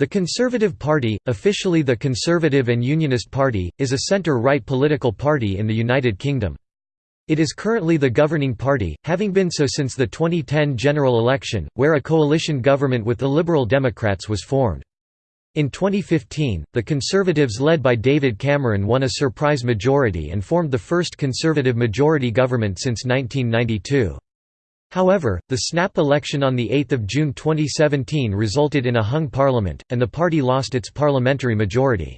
The Conservative Party, officially the Conservative and Unionist Party, is a centre-right political party in the United Kingdom. It is currently the governing party, having been so since the 2010 general election, where a coalition government with the Liberal Democrats was formed. In 2015, the Conservatives led by David Cameron won a surprise majority and formed the first Conservative majority government since 1992. However, the snap election on 8 June 2017 resulted in a hung parliament, and the party lost its parliamentary majority.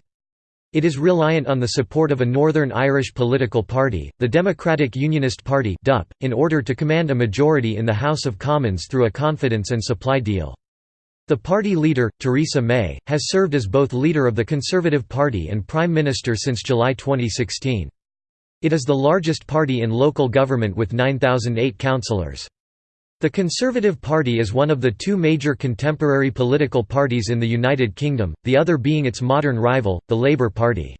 It is reliant on the support of a Northern Irish political party, the Democratic Unionist Party in order to command a majority in the House of Commons through a confidence and supply deal. The party leader, Theresa May, has served as both leader of the Conservative Party and Prime Minister since July 2016. It is the largest party in local government with 9,008 councillors. The Conservative Party is one of the two major contemporary political parties in the United Kingdom, the other being its modern rival, the Labour Party.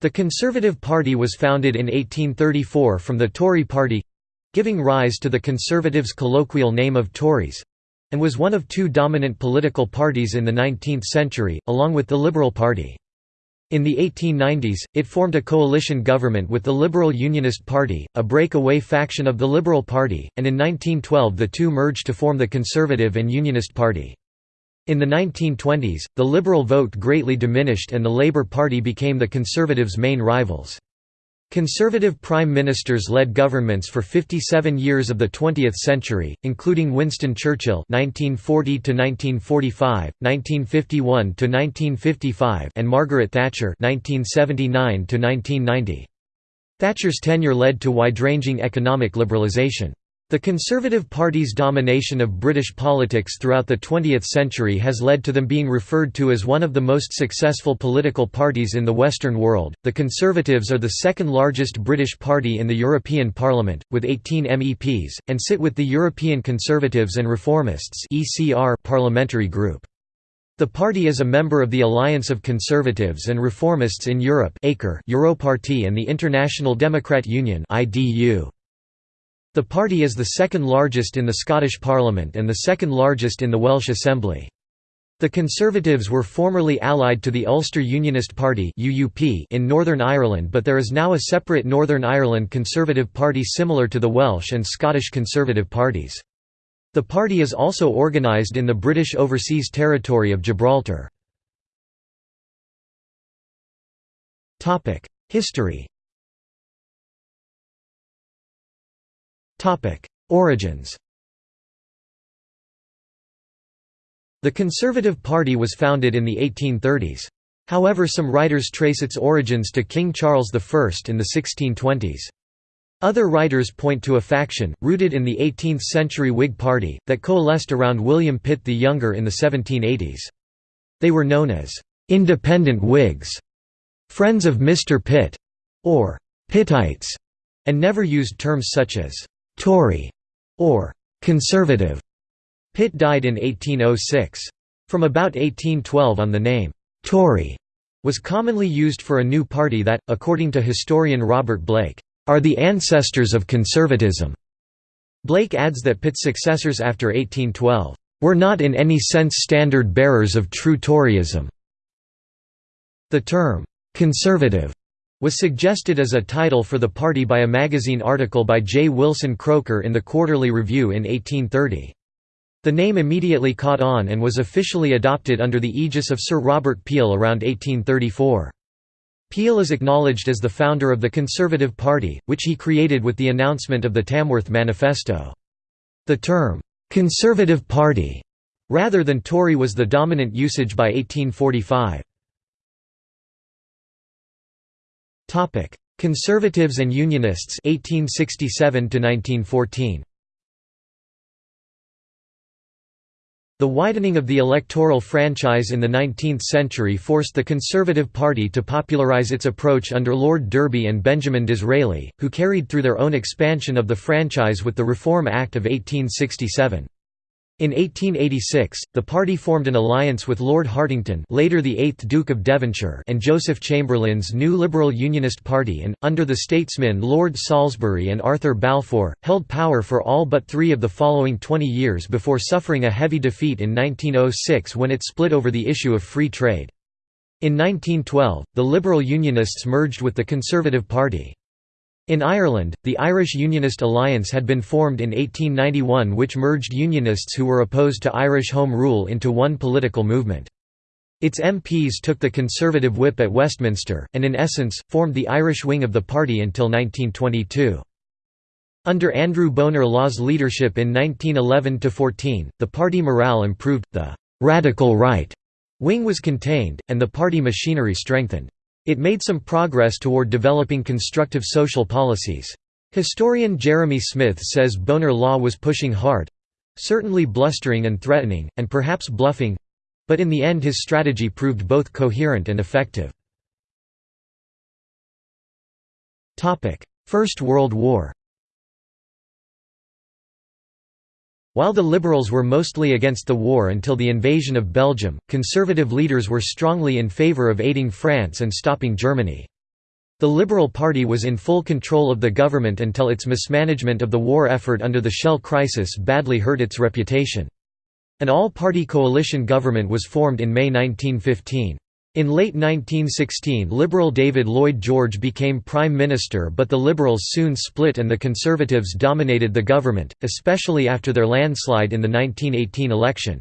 The Conservative Party was founded in 1834 from the Tory party—giving rise to the Conservatives' colloquial name of Tories—and was one of two dominant political parties in the 19th century, along with the Liberal Party. In the 1890s, it formed a coalition government with the Liberal Unionist Party, a breakaway faction of the Liberal Party, and in 1912 the two merged to form the Conservative and Unionist Party. In the 1920s, the Liberal vote greatly diminished and the Labour Party became the Conservatives' main rivals. Conservative prime ministers led governments for 57 years of the 20th century, including Winston Churchill (1940–1945, 1951–1955) and Margaret Thatcher (1979–1990). Thatcher's tenure led to wide-ranging economic liberalisation. The Conservative Party's domination of British politics throughout the 20th century has led to them being referred to as one of the most successful political parties in the Western world. The Conservatives are the second largest British party in the European Parliament, with 18 MEPs, and sit with the European Conservatives and Reformists parliamentary group. The party is a member of the Alliance of Conservatives and Reformists in Europe Europarty and the International Democrat Union IDU. The party is the second largest in the Scottish Parliament and the second largest in the Welsh Assembly. The Conservatives were formerly allied to the Ulster Unionist Party in Northern Ireland but there is now a separate Northern Ireland Conservative Party similar to the Welsh and Scottish Conservative parties. The party is also organised in the British Overseas Territory of Gibraltar. History Origins The Conservative Party was founded in the 1830s. However some writers trace its origins to King Charles I in the 1620s. Other writers point to a faction, rooted in the 18th-century Whig Party, that coalesced around William Pitt the Younger in the 1780s. They were known as «independent Whigs», «friends of Mr. Pitt» or «Pittites», and never used terms such as Tory or conservative. Pitt died in 1806. From about 1812 on the name Tory was commonly used for a new party that, according to historian Robert Blake, are the ancestors of conservatism. Blake adds that Pitt's successors after 1812 were not in any sense standard bearers of true Toryism. The term conservative was suggested as a title for the party by a magazine article by J. Wilson Croker in the Quarterly Review in 1830. The name immediately caught on and was officially adopted under the aegis of Sir Robert Peel around 1834. Peel is acknowledged as the founder of the Conservative Party, which he created with the announcement of the Tamworth Manifesto. The term, "'Conservative Party' rather than Tory was the dominant usage by 1845. Topic: Conservatives and Unionists 1867 to 1914. The widening of the electoral franchise in the 19th century forced the Conservative Party to popularise its approach under Lord Derby and Benjamin Disraeli, who carried through their own expansion of the franchise with the Reform Act of 1867. In 1886, the party formed an alliance with Lord Hartington later the 8th Duke of Devonshire and Joseph Chamberlain's new Liberal Unionist Party and, under the statesmen Lord Salisbury and Arthur Balfour, held power for all but three of the following 20 years before suffering a heavy defeat in 1906 when it split over the issue of free trade. In 1912, the Liberal Unionists merged with the Conservative Party. In Ireland, the Irish Unionist Alliance had been formed in 1891 which merged Unionists who were opposed to Irish Home Rule into one political movement. Its MPs took the Conservative whip at Westminster, and in essence, formed the Irish wing of the party until 1922. Under Andrew Bonar Law's leadership in 1911–14, the party morale improved, the «radical right» wing was contained, and the party machinery strengthened. It made some progress toward developing constructive social policies. Historian Jeremy Smith says Bonar Law was pushing hard—certainly blustering and threatening, and perhaps bluffing—but in the end his strategy proved both coherent and effective. First World War While the Liberals were mostly against the war until the invasion of Belgium, conservative leaders were strongly in favour of aiding France and stopping Germany. The Liberal Party was in full control of the government until its mismanagement of the war effort under the Shell crisis badly hurt its reputation. An all-party coalition government was formed in May 1915. In late 1916 Liberal David Lloyd George became Prime Minister but the Liberals soon split and the Conservatives dominated the government, especially after their landslide in the 1918 election.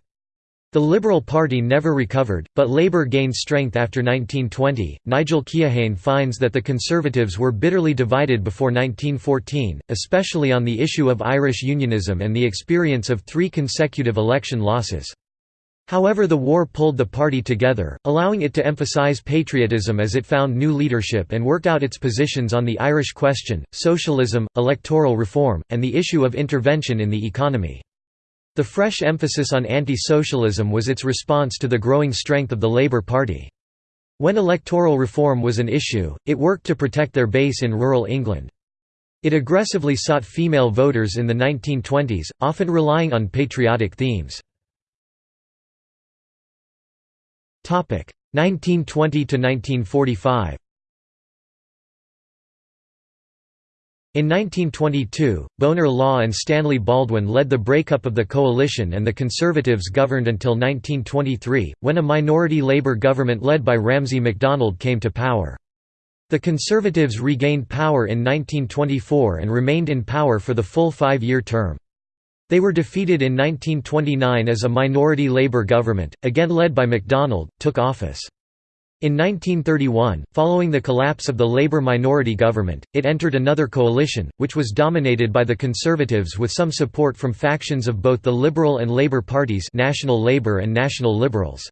The Liberal Party never recovered, but Labour gained strength after 1920. Nigel Keohane finds that the Conservatives were bitterly divided before 1914, especially on the issue of Irish unionism and the experience of three consecutive election losses. However the war pulled the party together, allowing it to emphasise patriotism as it found new leadership and worked out its positions on the Irish question, socialism, electoral reform, and the issue of intervention in the economy. The fresh emphasis on anti-socialism was its response to the growing strength of the Labour Party. When electoral reform was an issue, it worked to protect their base in rural England. It aggressively sought female voters in the 1920s, often relying on patriotic themes. 1920 to 1945 In 1922, Bonar Law and Stanley Baldwin led the breakup of the coalition and the Conservatives governed until 1923, when a minority Labour government led by Ramsay MacDonald came to power. The Conservatives regained power in 1924 and remained in power for the full five-year term. They were defeated in 1929 as a minority Labour government, again led by MacDonald, took office. In 1931, following the collapse of the Labour minority government, it entered another coalition, which was dominated by the Conservatives with some support from factions of both the Liberal and Labour parties National Labour and National Liberals.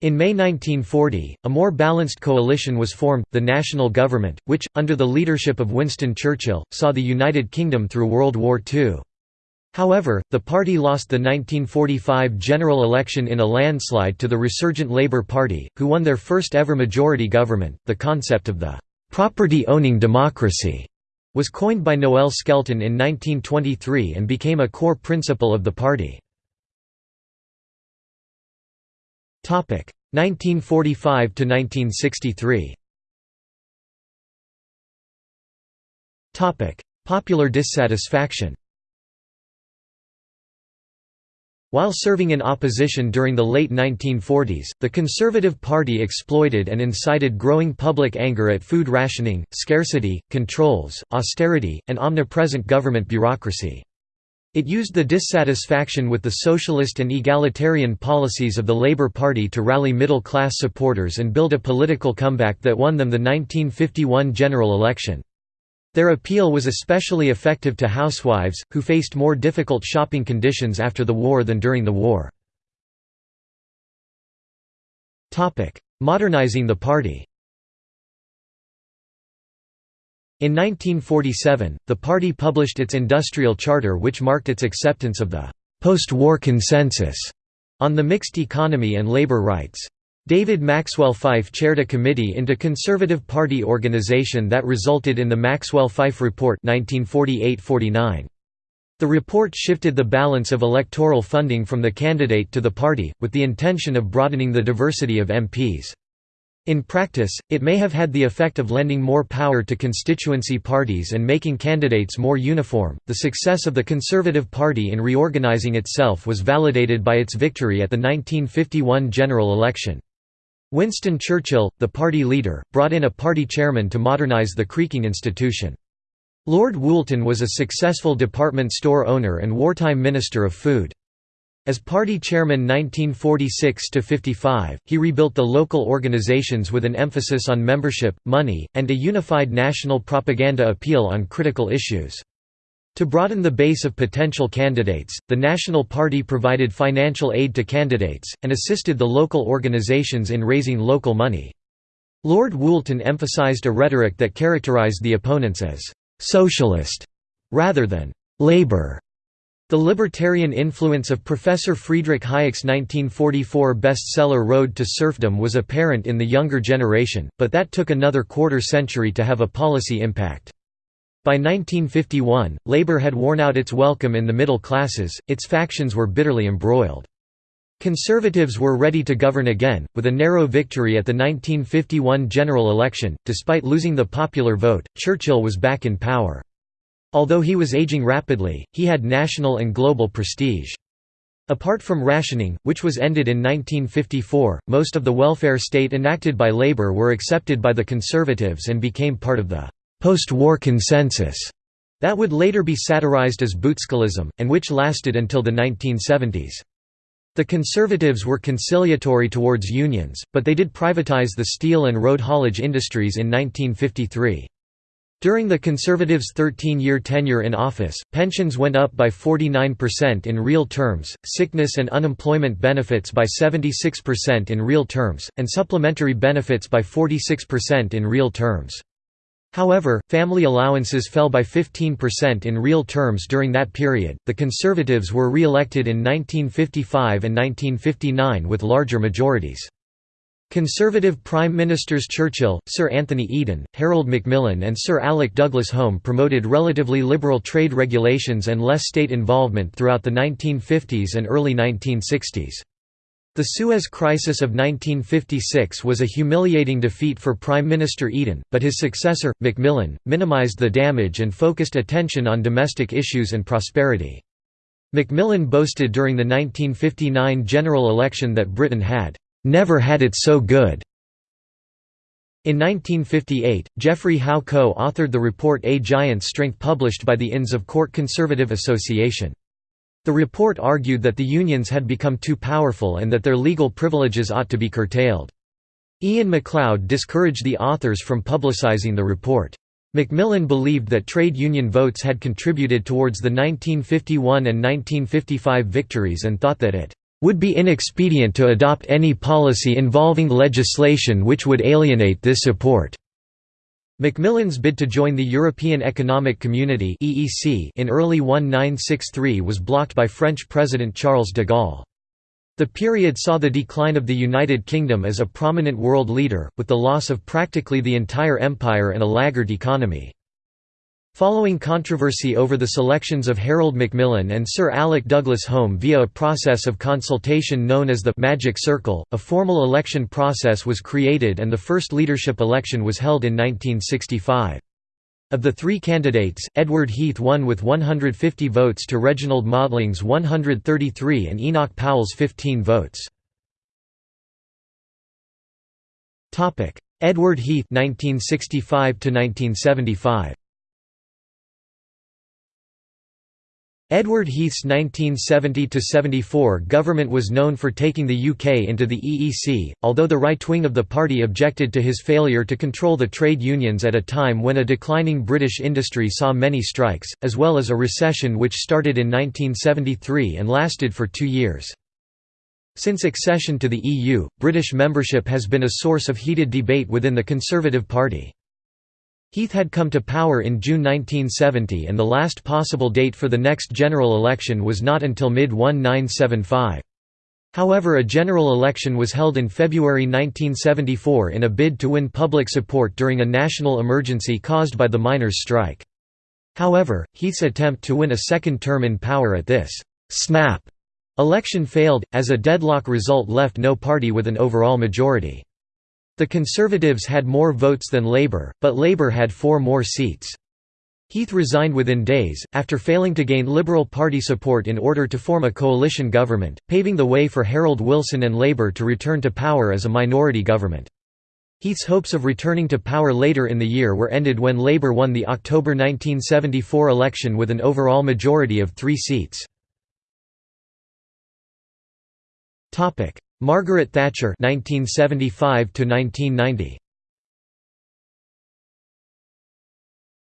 In May 1940, a more balanced coalition was formed, the National Government, which, under the leadership of Winston Churchill, saw the United Kingdom through World War II. However, the party lost the 1945 general election in a landslide to the resurgent Labour Party, who won their first ever majority government. The concept of the property owning democracy was coined by Noel Skelton in 1923 and became a core principle of the party. 1945 to 1963. Popular dissatisfaction While serving in opposition during the late 1940s, the Conservative Party exploited and incited growing public anger at food rationing, scarcity, controls, austerity, and omnipresent government bureaucracy. It used the dissatisfaction with the socialist and egalitarian policies of the Labour Party to rally middle-class supporters and build a political comeback that won them the 1951 general election. Their appeal was especially effective to housewives, who faced more difficult shopping conditions after the war than during the war. Modernizing the party In 1947, the party published its industrial charter which marked its acceptance of the «post-war consensus» on the mixed economy and labor rights. David Maxwell Fyfe chaired a committee into Conservative Party organization that resulted in the Maxwell-Fyfe Report 1948–49. The report shifted the balance of electoral funding from the candidate to the party, with the intention of broadening the diversity of MPs. In practice, it may have had the effect of lending more power to constituency parties and making candidates more uniform. The success of the Conservative Party in reorganizing itself was validated by its victory at the 1951 general election. Winston Churchill, the party leader, brought in a party chairman to modernize the creaking institution. Lord Woolton was a successful department store owner and wartime Minister of Food. As party chairman 1946–55, he rebuilt the local organizations with an emphasis on membership, money, and a unified national propaganda appeal on critical issues. To broaden the base of potential candidates, the National Party provided financial aid to candidates, and assisted the local organizations in raising local money. Lord Woolton emphasized a rhetoric that characterized the opponents as «socialist» rather than «labor». The libertarian influence of Professor Friedrich Hayek's 1944 bestseller Road to Serfdom was apparent in the younger generation, but that took another quarter century to have a policy impact. By 1951, labor had worn out its welcome in the middle classes, its factions were bitterly embroiled. Conservatives were ready to govern again, with a narrow victory at the 1951 general election. Despite losing the popular vote, Churchill was back in power. Although he was aging rapidly, he had national and global prestige. Apart from rationing, which was ended in 1954, most of the welfare state enacted by Labour were accepted by the Conservatives and became part of the post-war consensus that would later be satirized as Butskellism, and which lasted until the 1970s. The Conservatives were conciliatory towards unions, but they did privatize the steel and road haulage industries in 1953. During the Conservatives' 13-year tenure in office, pensions went up by 49% in real terms, sickness and unemployment benefits by 76% in real terms, and supplementary benefits by 46% in real terms. However, family allowances fell by 15% in real terms during that period. The Conservatives were re elected in 1955 and 1959 with larger majorities. Conservative Prime Ministers Churchill, Sir Anthony Eden, Harold Macmillan, and Sir Alec Douglas Home promoted relatively liberal trade regulations and less state involvement throughout the 1950s and early 1960s. The Suez Crisis of 1956 was a humiliating defeat for Prime Minister Eden, but his successor, Macmillan, minimised the damage and focused attention on domestic issues and prosperity. Macmillan boasted during the 1959 general election that Britain had "...never had it so good." In 1958, Geoffrey Howe co-authored the report A Giant's Strength published by the Inns of Court Conservative Association. The report argued that the unions had become too powerful and that their legal privileges ought to be curtailed. Iain Macleod discouraged the authors from publicizing the report. Macmillan believed that trade union votes had contributed towards the 1951 and 1955 victories and thought that it would be inexpedient to adopt any policy involving legislation which would alienate this support. Macmillan's bid to join the European Economic Community EEC in early 1963 was blocked by French President Charles de Gaulle. The period saw the decline of the United Kingdom as a prominent world leader, with the loss of practically the entire empire and a laggard economy. Following controversy over the selections of Harold Macmillan and Sir Alec Douglas Home via a process of consultation known as the «Magic Circle», a formal election process was created and the first leadership election was held in 1965. Of the three candidates, Edward Heath won with 150 votes to Reginald Maudling's 133 and Enoch Powell's 15 votes. Edward Heath 1965 1975 Edward Heath's 1970–74 government was known for taking the UK into the EEC, although the right wing of the party objected to his failure to control the trade unions at a time when a declining British industry saw many strikes, as well as a recession which started in 1973 and lasted for two years. Since accession to the EU, British membership has been a source of heated debate within the Conservative Party. Heath had come to power in June 1970 and the last possible date for the next general election was not until mid-1975. However a general election was held in February 1974 in a bid to win public support during a national emergency caused by the miners' strike. However, Heath's attempt to win a second term in power at this «snap» election failed, as a deadlock result left no party with an overall majority. The Conservatives had more votes than Labour, but Labour had four more seats. Heath resigned within days, after failing to gain Liberal Party support in order to form a coalition government, paving the way for Harold Wilson and Labour to return to power as a minority government. Heath's hopes of returning to power later in the year were ended when Labour won the October 1974 election with an overall majority of three seats. Margaret Thatcher 1975 1990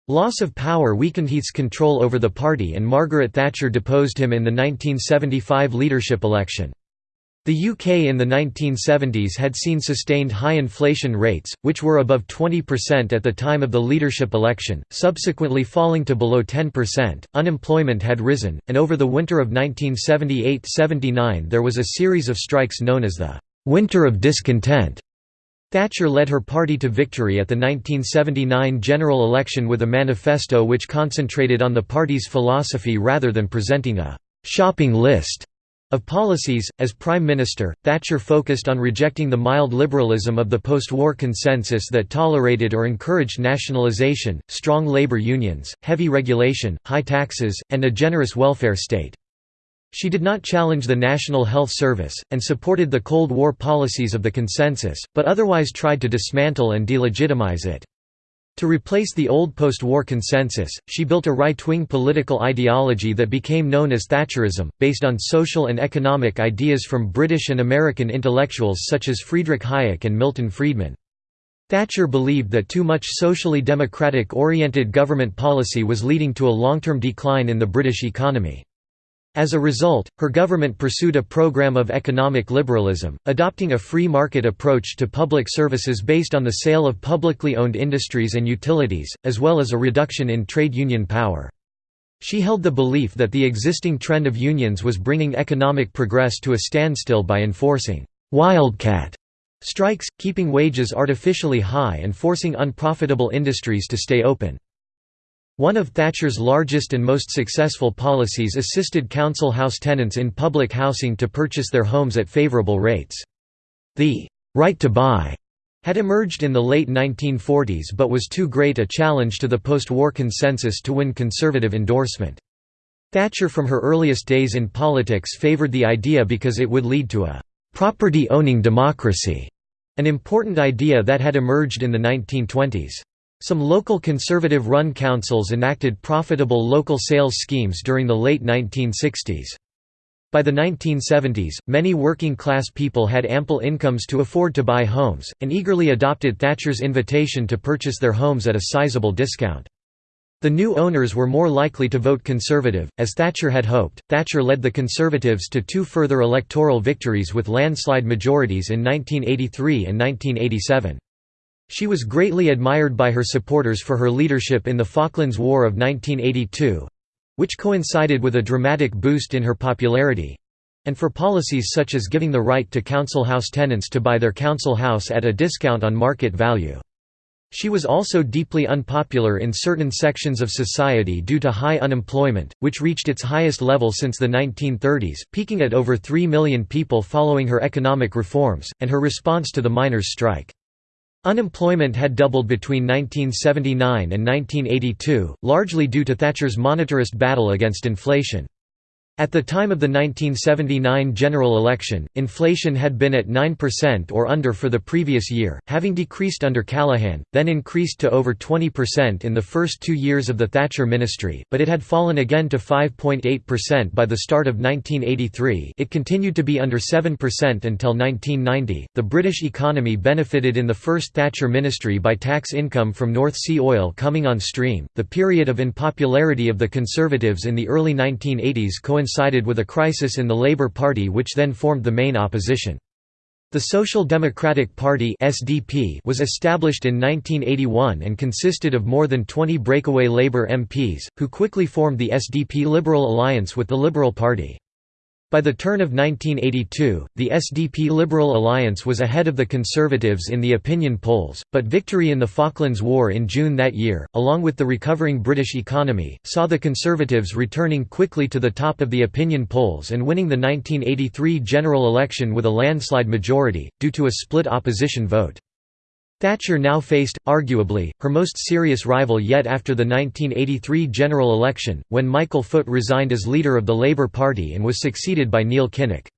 Loss of power weakened Heath's control over the party and Margaret Thatcher deposed him in the 1975 leadership election. The UK in the 1970s had seen sustained high inflation rates, which were above 20% at the time of the leadership election, subsequently falling to below 10%. Unemployment had risen, and over the winter of 1978 79 there was a series of strikes known as the Winter of Discontent. Thatcher led her party to victory at the 1979 general election with a manifesto which concentrated on the party's philosophy rather than presenting a «shopping list» of policies. As Prime Minister, Thatcher focused on rejecting the mild liberalism of the post-war consensus that tolerated or encouraged nationalisation, strong labour unions, heavy regulation, high taxes, and a generous welfare state. She did not challenge the National Health Service, and supported the Cold War policies of the consensus, but otherwise tried to dismantle and delegitimize it. To replace the old post-war consensus, she built a right-wing political ideology that became known as Thatcherism, based on social and economic ideas from British and American intellectuals such as Friedrich Hayek and Milton Friedman. Thatcher believed that too much socially democratic-oriented government policy was leading to a long-term decline in the British economy. As a result, her government pursued a program of economic liberalism, adopting a free market approach to public services based on the sale of publicly owned industries and utilities, as well as a reduction in trade union power. She held the belief that the existing trend of unions was bringing economic progress to a standstill by enforcing «wildcat» strikes, keeping wages artificially high and forcing unprofitable industries to stay open. One of Thatcher's largest and most successful policies assisted council house tenants in public housing to purchase their homes at favourable rates. The «right to buy» had emerged in the late 1940s but was too great a challenge to the post-war consensus to win conservative endorsement. Thatcher from her earliest days in politics favoured the idea because it would lead to a «property-owning democracy», an important idea that had emerged in the 1920s. Some local conservative-run councils enacted profitable local sales schemes during the late 1960s. By the 1970s, many working-class people had ample incomes to afford to buy homes, and eagerly adopted Thatcher's invitation to purchase their homes at a sizable discount. The new owners were more likely to vote Conservative, as Thatcher had hoped. Thatcher led the Conservatives to two further electoral victories with landslide majorities in 1983 and 1987. She was greatly admired by her supporters for her leadership in the Falklands War of 1982—which coincided with a dramatic boost in her popularity—and for policies such as giving the right to council house tenants to buy their council house at a discount on market value. She was also deeply unpopular in certain sections of society due to high unemployment, which reached its highest level since the 1930s, peaking at over 3 million people following her economic reforms, and her response to the miners' strike. Unemployment had doubled between 1979 and 1982, largely due to Thatcher's monetarist battle against inflation. At the time of the 1979 general election, inflation had been at 9% or under for the previous year, having decreased under Callaghan, then increased to over 20% in the first two years of the Thatcher ministry, but it had fallen again to 5.8% by the start of 1983. It continued to be under 7% until 1990. The British economy benefited in the first Thatcher ministry by tax income from North Sea oil coming on stream. The period of unpopularity of the Conservatives in the early 1980s coincided coincided with a crisis in the Labour Party which then formed the main opposition. The Social Democratic Party (SDP) was established in 1981 and consisted of more than 20 breakaway Labour MPs, who quickly formed the SDP Liberal alliance with the Liberal Party. By the turn of 1982, the SDP Liberal Alliance was ahead of the Conservatives in the opinion polls, but victory in the Falklands War in June that year, along with the recovering British economy, saw the Conservatives returning quickly to the top of the opinion polls and winning the 1983 general election with a landslide majority, due to a split opposition vote. Thatcher now faced, arguably, her most serious rival yet after the 1983 general election, when Michael Foot resigned as leader of the Labour Party and was succeeded by Neil Kinnock.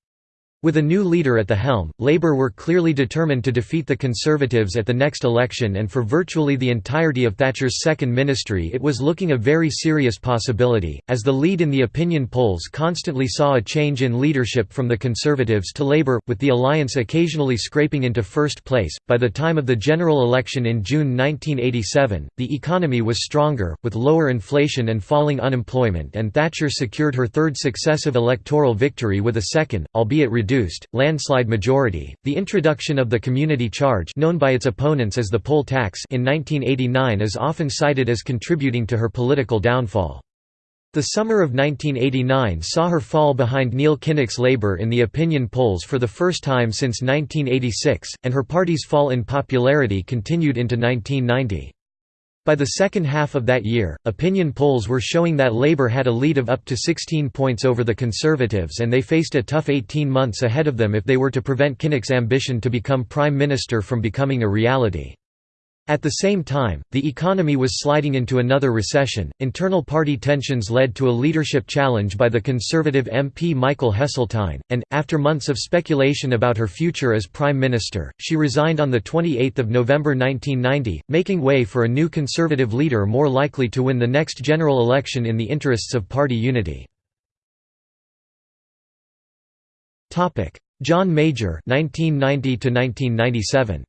With a new leader at the helm, Labour were clearly determined to defeat the Conservatives at the next election and for virtually the entirety of Thatcher's second ministry it was looking a very serious possibility, as the lead in the opinion polls constantly saw a change in leadership from the Conservatives to Labour, with the alliance occasionally scraping into first place. By the time of the general election in June 1987, the economy was stronger, with lower inflation and falling unemployment and Thatcher secured her third successive electoral victory with a second, albeit reduced landslide majority. The introduction of the community charge known by its opponents as the poll tax in 1989 is often cited as contributing to her political downfall. The summer of 1989 saw her fall behind Neil Kinnock's Labour in the opinion polls for the first time since 1986, and her party's fall in popularity continued into 1990. By the second half of that year, opinion polls were showing that Labour had a lead of up to 16 points over the Conservatives and they faced a tough 18 months ahead of them if they were to prevent Kinnock's ambition to become Prime Minister from becoming a reality. At the same time, the economy was sliding into another recession. Internal party tensions led to a leadership challenge by the Conservative MP Michael Heseltine, and, after months of speculation about her future as Prime Minister, she resigned on 28 November 1990, making way for a new Conservative leader more likely to win the next general election in the interests of party unity. John Major 1990 1997.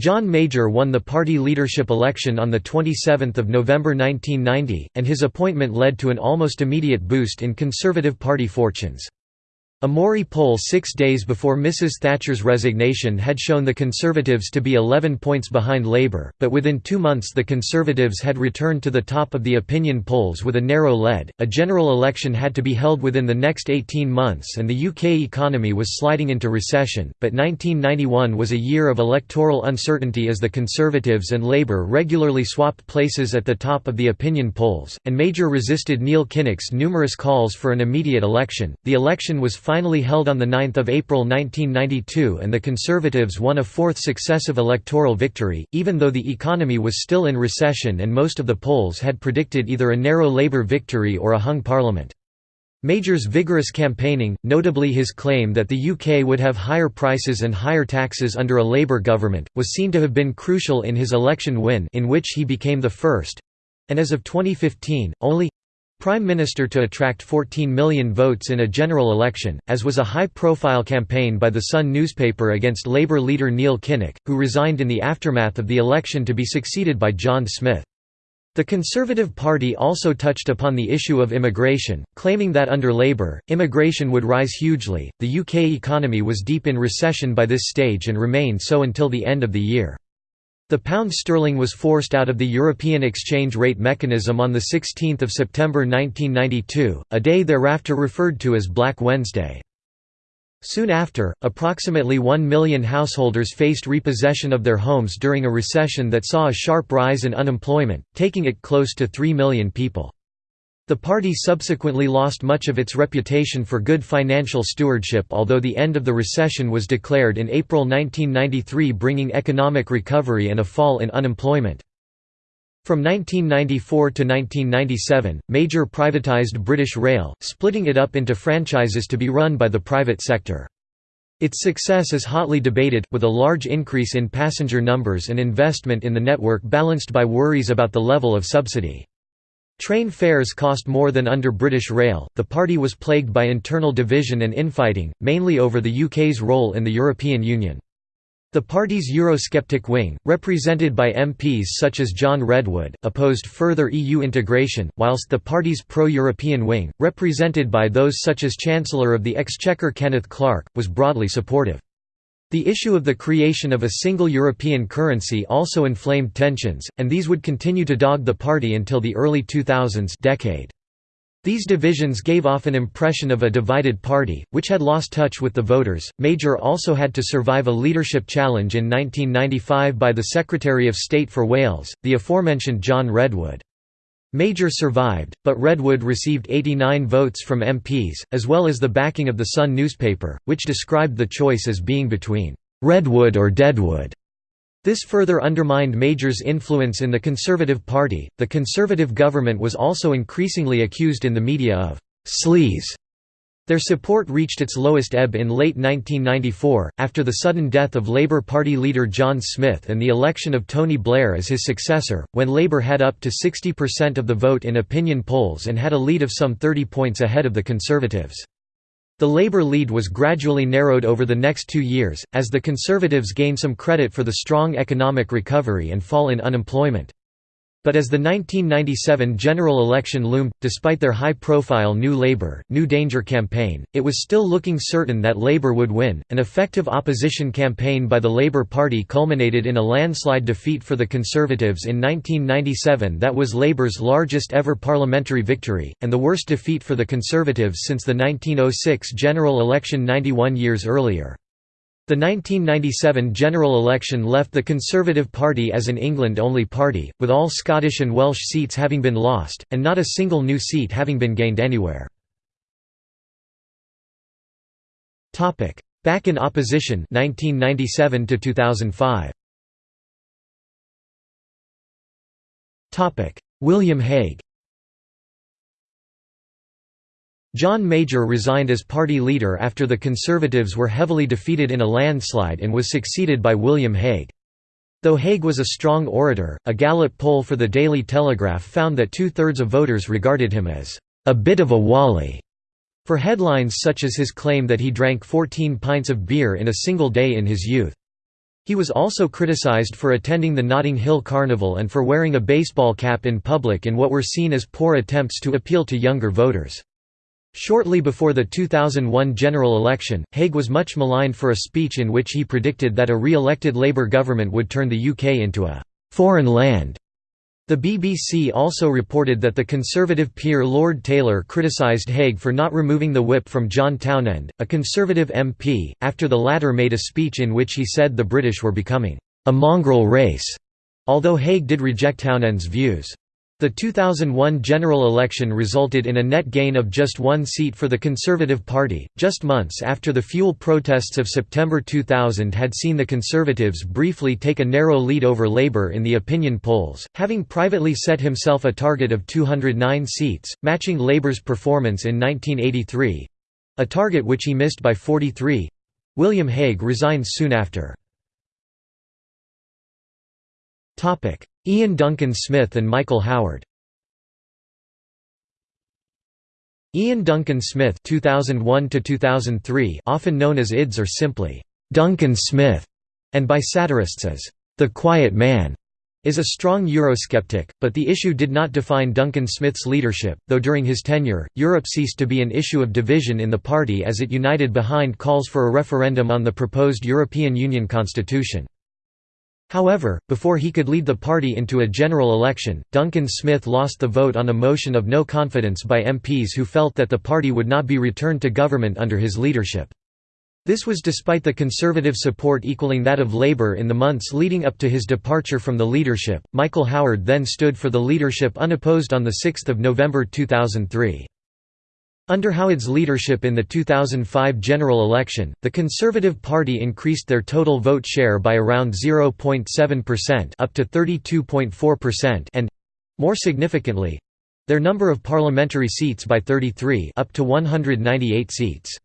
John Major won the party leadership election on 27 November 1990, and his appointment led to an almost immediate boost in Conservative Party fortunes. A Mori poll six days before Mrs Thatcher's resignation had shown the Conservatives to be 11 points behind Labour, but within two months the Conservatives had returned to the top of the opinion polls with a narrow lead. A general election had to be held within the next 18 months and the UK economy was sliding into recession, but 1991 was a year of electoral uncertainty as the Conservatives and Labour regularly swapped places at the top of the opinion polls, and Major resisted Neil Kinnock's numerous calls for an immediate election. The election was finally held on 9 April 1992 and the Conservatives won a fourth successive electoral victory, even though the economy was still in recession and most of the polls had predicted either a narrow Labour victory or a hung parliament. Major's vigorous campaigning, notably his claim that the UK would have higher prices and higher taxes under a Labour government, was seen to have been crucial in his election win in which he became the first—and as of 2015, only Prime Minister to attract 14 million votes in a general election, as was a high-profile campaign by The Sun newspaper against Labour leader Neil Kinnock, who resigned in the aftermath of the election to be succeeded by John Smith. The Conservative Party also touched upon the issue of immigration, claiming that under Labour, immigration would rise hugely. The UK economy was deep in recession by this stage and remained so until the end of the year. The pound sterling was forced out of the European exchange rate mechanism on 16 September 1992, a day thereafter referred to as Black Wednesday. Soon after, approximately 1 million householders faced repossession of their homes during a recession that saw a sharp rise in unemployment, taking it close to 3 million people. The party subsequently lost much of its reputation for good financial stewardship although the end of the recession was declared in April 1993 bringing economic recovery and a fall in unemployment. From 1994 to 1997, Major privatized British Rail, splitting it up into franchises to be run by the private sector. Its success is hotly debated, with a large increase in passenger numbers and investment in the network balanced by worries about the level of subsidy. Train fares cost more than under British Rail. The party was plagued by internal division and infighting, mainly over the UK's role in the European Union. The party's Eurosceptic wing, represented by MPs such as John Redwood, opposed further EU integration, whilst the party's pro-European wing, represented by those such as Chancellor of the Exchequer Kenneth Clarke, was broadly supportive. The issue of the creation of a single European currency also inflamed tensions, and these would continue to dog the party until the early 2000s decade. These divisions gave off an impression of a divided party, which had lost touch with the voters. Major also had to survive a leadership challenge in 1995 by the Secretary of State for Wales, the aforementioned John Redwood. Major survived, but Redwood received 89 votes from MPs, as well as the backing of the Sun newspaper, which described the choice as being between Redwood or Deadwood. This further undermined Major's influence in the Conservative Party. The Conservative government was also increasingly accused in the media of sleaze. Their support reached its lowest ebb in late 1994, after the sudden death of Labour Party leader John Smith and the election of Tony Blair as his successor, when Labour had up to 60% of the vote in opinion polls and had a lead of some 30 points ahead of the Conservatives. The Labour lead was gradually narrowed over the next two years, as the Conservatives gained some credit for the strong economic recovery and fall in unemployment. But as the 1997 general election loomed, despite their high-profile New Labour, New Danger campaign, it was still looking certain that Labour would win. An effective opposition campaign by the Labour Party culminated in a landslide defeat for the Conservatives in 1997 that was Labour's largest ever parliamentary victory, and the worst defeat for the Conservatives since the 1906 general election 91 years earlier. The 1997 general election left the Conservative Party as an England-only party, with all Scottish and Welsh seats having been lost, and not a single new seat having been gained anywhere. Back in opposition 1997 to 2005. William Hague John Major resigned as party leader after the Conservatives were heavily defeated in a landslide and was succeeded by William Hague. Though Hague was a strong orator, a Gallup poll for the Daily Telegraph found that two-thirds of voters regarded him as a bit of a wally, for headlines such as his claim that he drank 14 pints of beer in a single day in his youth. He was also criticized for attending the Notting Hill Carnival and for wearing a baseball cap in public in what were seen as poor attempts to appeal to younger voters. Shortly before the 2001 general election, Hague was much maligned for a speech in which he predicted that a re-elected Labour government would turn the UK into a «foreign land». The BBC also reported that the Conservative peer Lord Taylor criticised Hague for not removing the whip from John Townend, a Conservative MP, after the latter made a speech in which he said the British were becoming «a mongrel race», although Hague did reject Townend's views. The 2001 general election resulted in a net gain of just one seat for the Conservative Party, just months after the fuel protests of September 2000 had seen the Conservatives briefly take a narrow lead over Labour in the opinion polls, having privately set himself a target of 209 seats, matching Labour's performance in 1983—a target which he missed by 43. William Hague resigned soon after. Iain Duncan Smith and Michael Howard Iain Duncan Smith (2001–2003), often known as IDS or simply, "'Duncan Smith' and by satirists as, "'the Quiet Man' is a strong Eurosceptic, but the issue did not define Duncan Smith's leadership, though during his tenure, Europe ceased to be an issue of division in the party as it united behind calls for a referendum on the proposed European Union constitution. However, before he could lead the party into a general election, Duncan Smith lost the vote on a motion of no confidence by MPs who felt that the party would not be returned to government under his leadership. This was despite the Conservative support equaling that of Labour in the months leading up to his departure from the leadership. Michael Howard then stood for the leadership unopposed on 6 November 2003. Under Howard's leadership in the 2005 general election, the Conservative Party increased their total vote share by around 0.7% up to 32.4% and more significantly their number of parliamentary seats by 33 up to 198 seats.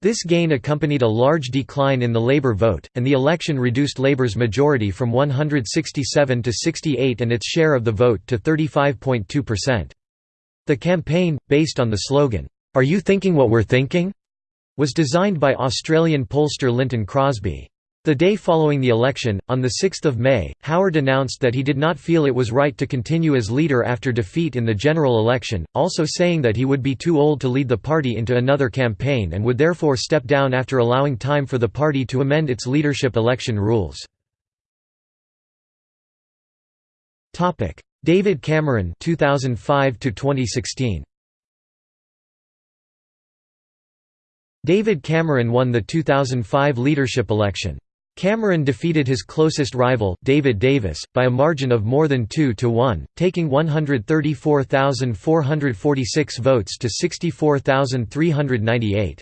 This gain accompanied a large decline in the Labour vote, and the election reduced Labour's majority from 167 to 68 and its share of the vote to 35.2%. The campaign, based on the slogan, "'Are you thinking what we're thinking?' was designed by Australian pollster Lynton Crosby. The day following the election, on 6 May, Howard announced that he did not feel it was right to continue as leader after defeat in the general election, also saying that he would be too old to lead the party into another campaign and would therefore step down after allowing time for the party to amend its leadership election rules. David Cameron 2005 to 2016 David Cameron won the 2005 leadership election. Cameron defeated his closest rival, David Davis, by a margin of more than 2 to 1, taking 134,446 votes to 64,398.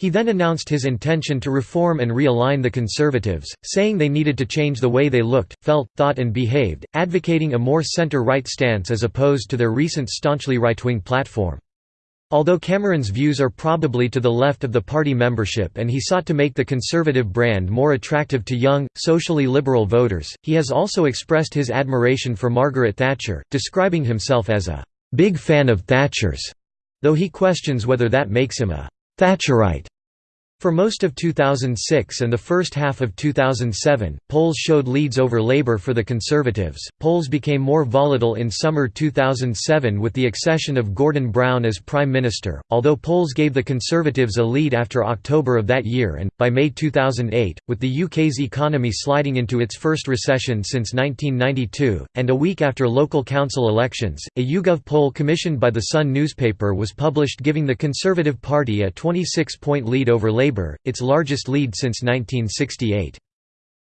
He then announced his intention to reform and realign the Conservatives, saying they needed to change the way they looked, felt, thought and behaved, advocating a more centre-right stance as opposed to their recent staunchly right-wing platform. Although Cameron's views are probably to the left of the party membership and he sought to make the conservative brand more attractive to young, socially liberal voters, he has also expressed his admiration for Margaret Thatcher, describing himself as a «big fan of Thatcher's», though he questions whether that makes him a «Thatcherite». For most of 2006 and the first half of 2007, polls showed leads over Labour for the Conservatives. Polls became more volatile in summer 2007 with the accession of Gordon Brown as Prime Minister, although polls gave the Conservatives a lead after October of that year and, by May 2008, with the UK's economy sliding into its first recession since 1992, and a week after local council elections, a YouGov poll commissioned by The Sun newspaper was published giving the Conservative Party a 26-point lead over Labour Labour, its largest lead since 1968.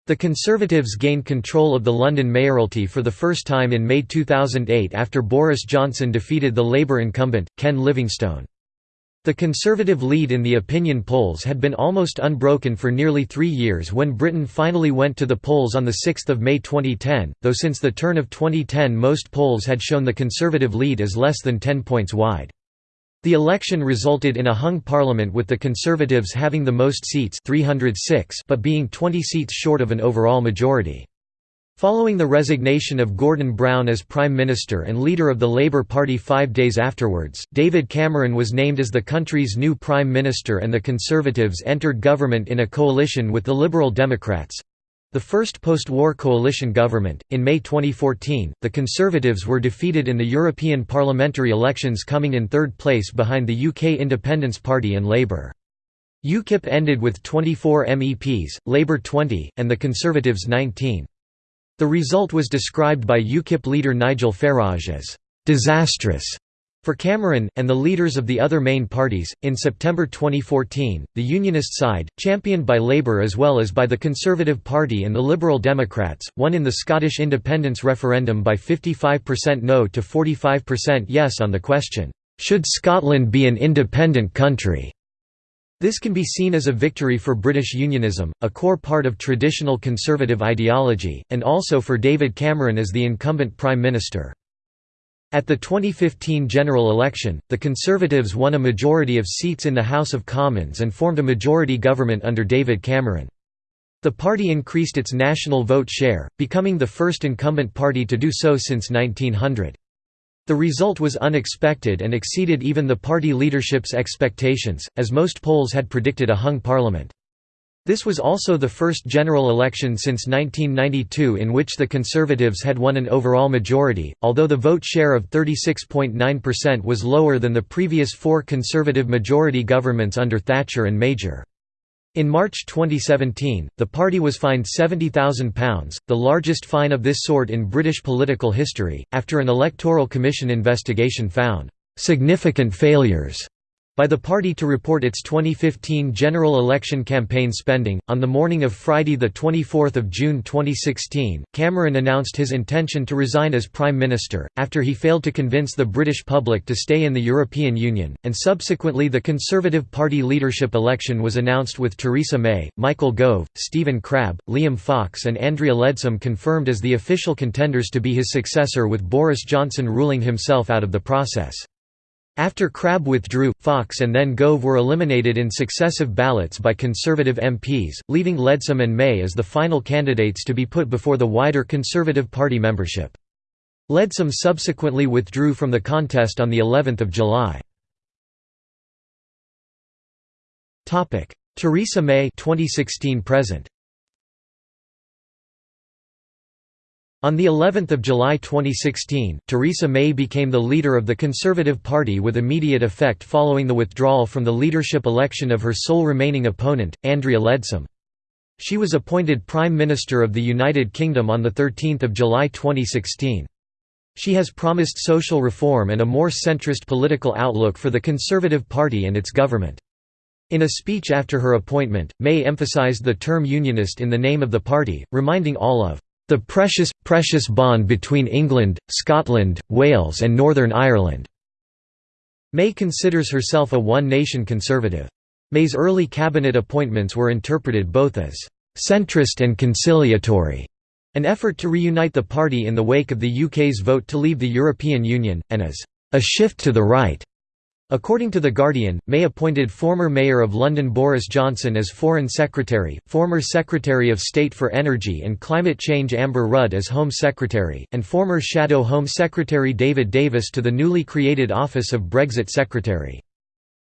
The Conservatives gained control of the London mayoralty for the first time in May 2008 after Boris Johnson defeated the Labour incumbent, Ken Livingstone. The Conservative lead in the opinion polls had been almost unbroken for nearly three years when Britain finally went to the polls on 6 May 2010, though since the turn of 2010 most polls had shown the Conservative lead as less than 10 points wide. The election resulted in a hung parliament with the Conservatives having the most seats 306 but being 20 seats short of an overall majority. Following the resignation of Gordon Brown as Prime Minister and leader of the Labour Party five days afterwards, David Cameron was named as the country's new Prime Minister and the Conservatives entered government in a coalition with the Liberal Democrats. The first post-war coalition government, in May 2014, the Conservatives were defeated in the European parliamentary elections coming in third place behind the UK Independence Party and Labour. UKIP ended with 24 MEPs, Labour 20, and the Conservatives 19. The result was described by UKIP leader Nigel Farage as «disastrous» For Cameron, and the leaders of the other main parties, in September 2014, the Unionist side, championed by Labour as well as by the Conservative Party and the Liberal Democrats, won in the Scottish independence referendum by 55% no to 45% yes on the question, "'Should Scotland be an independent country?' This can be seen as a victory for British unionism, a core part of traditional conservative ideology, and also for David Cameron as the incumbent Prime Minister. At the 2015 general election, the Conservatives won a majority of seats in the House of Commons and formed a majority government under David Cameron. The party increased its national vote share, becoming the first incumbent party to do so since 1900. The result was unexpected and exceeded even the party leadership's expectations, as most polls had predicted a hung parliament. This was also the first general election since 1992 in which the Conservatives had won an overall majority, although the vote share of 36.9% was lower than the previous four Conservative majority governments under Thatcher and Major. In March 2017, the party was fined £70,000, the largest fine of this sort in British political history, after an electoral commission investigation found significant failures by the party to report its 2015 general election campaign spending. On the morning of Friday, 24 June 2016, Cameron announced his intention to resign as Prime Minister, after he failed to convince the British public to stay in the European Union, and subsequently the Conservative Party leadership election was announced with Theresa May, Michael Gove, Stephen Crabb, Liam Fox, and Andrea Leadsom confirmed as the official contenders to be his successor, with Boris Johnson ruling himself out of the process. After Crabb withdrew, Fox and then Gove were eliminated in successive ballots by Conservative MPs, leaving Leadsom and May as the final candidates to be put before the wider Conservative Party membership. Leadsom subsequently withdrew from the contest on of July. Theresa May 2016 present On the 11th of July 2016, Theresa May became the leader of the Conservative Party with immediate effect following the withdrawal from the leadership election of her sole remaining opponent, Andrea Leadsom. She was appointed Prime Minister of the United Kingdom on 13 July 2016. She has promised social reform and a more centrist political outlook for the Conservative Party and its government. In a speech after her appointment, May emphasised the term unionist in the name of the party, reminding all of the precious, precious bond between England, Scotland, Wales and Northern Ireland." May considers herself a one-nation conservative. May's early cabinet appointments were interpreted both as «centrist and conciliatory», an effort to reunite the party in the wake of the UK's vote to leave the European Union, and as «a shift to the right» According to The Guardian, May appointed former Mayor of London Boris Johnson as Foreign Secretary, former Secretary of State for Energy and Climate Change Amber Rudd as Home Secretary, and former Shadow Home Secretary David Davis to the newly created office of Brexit Secretary.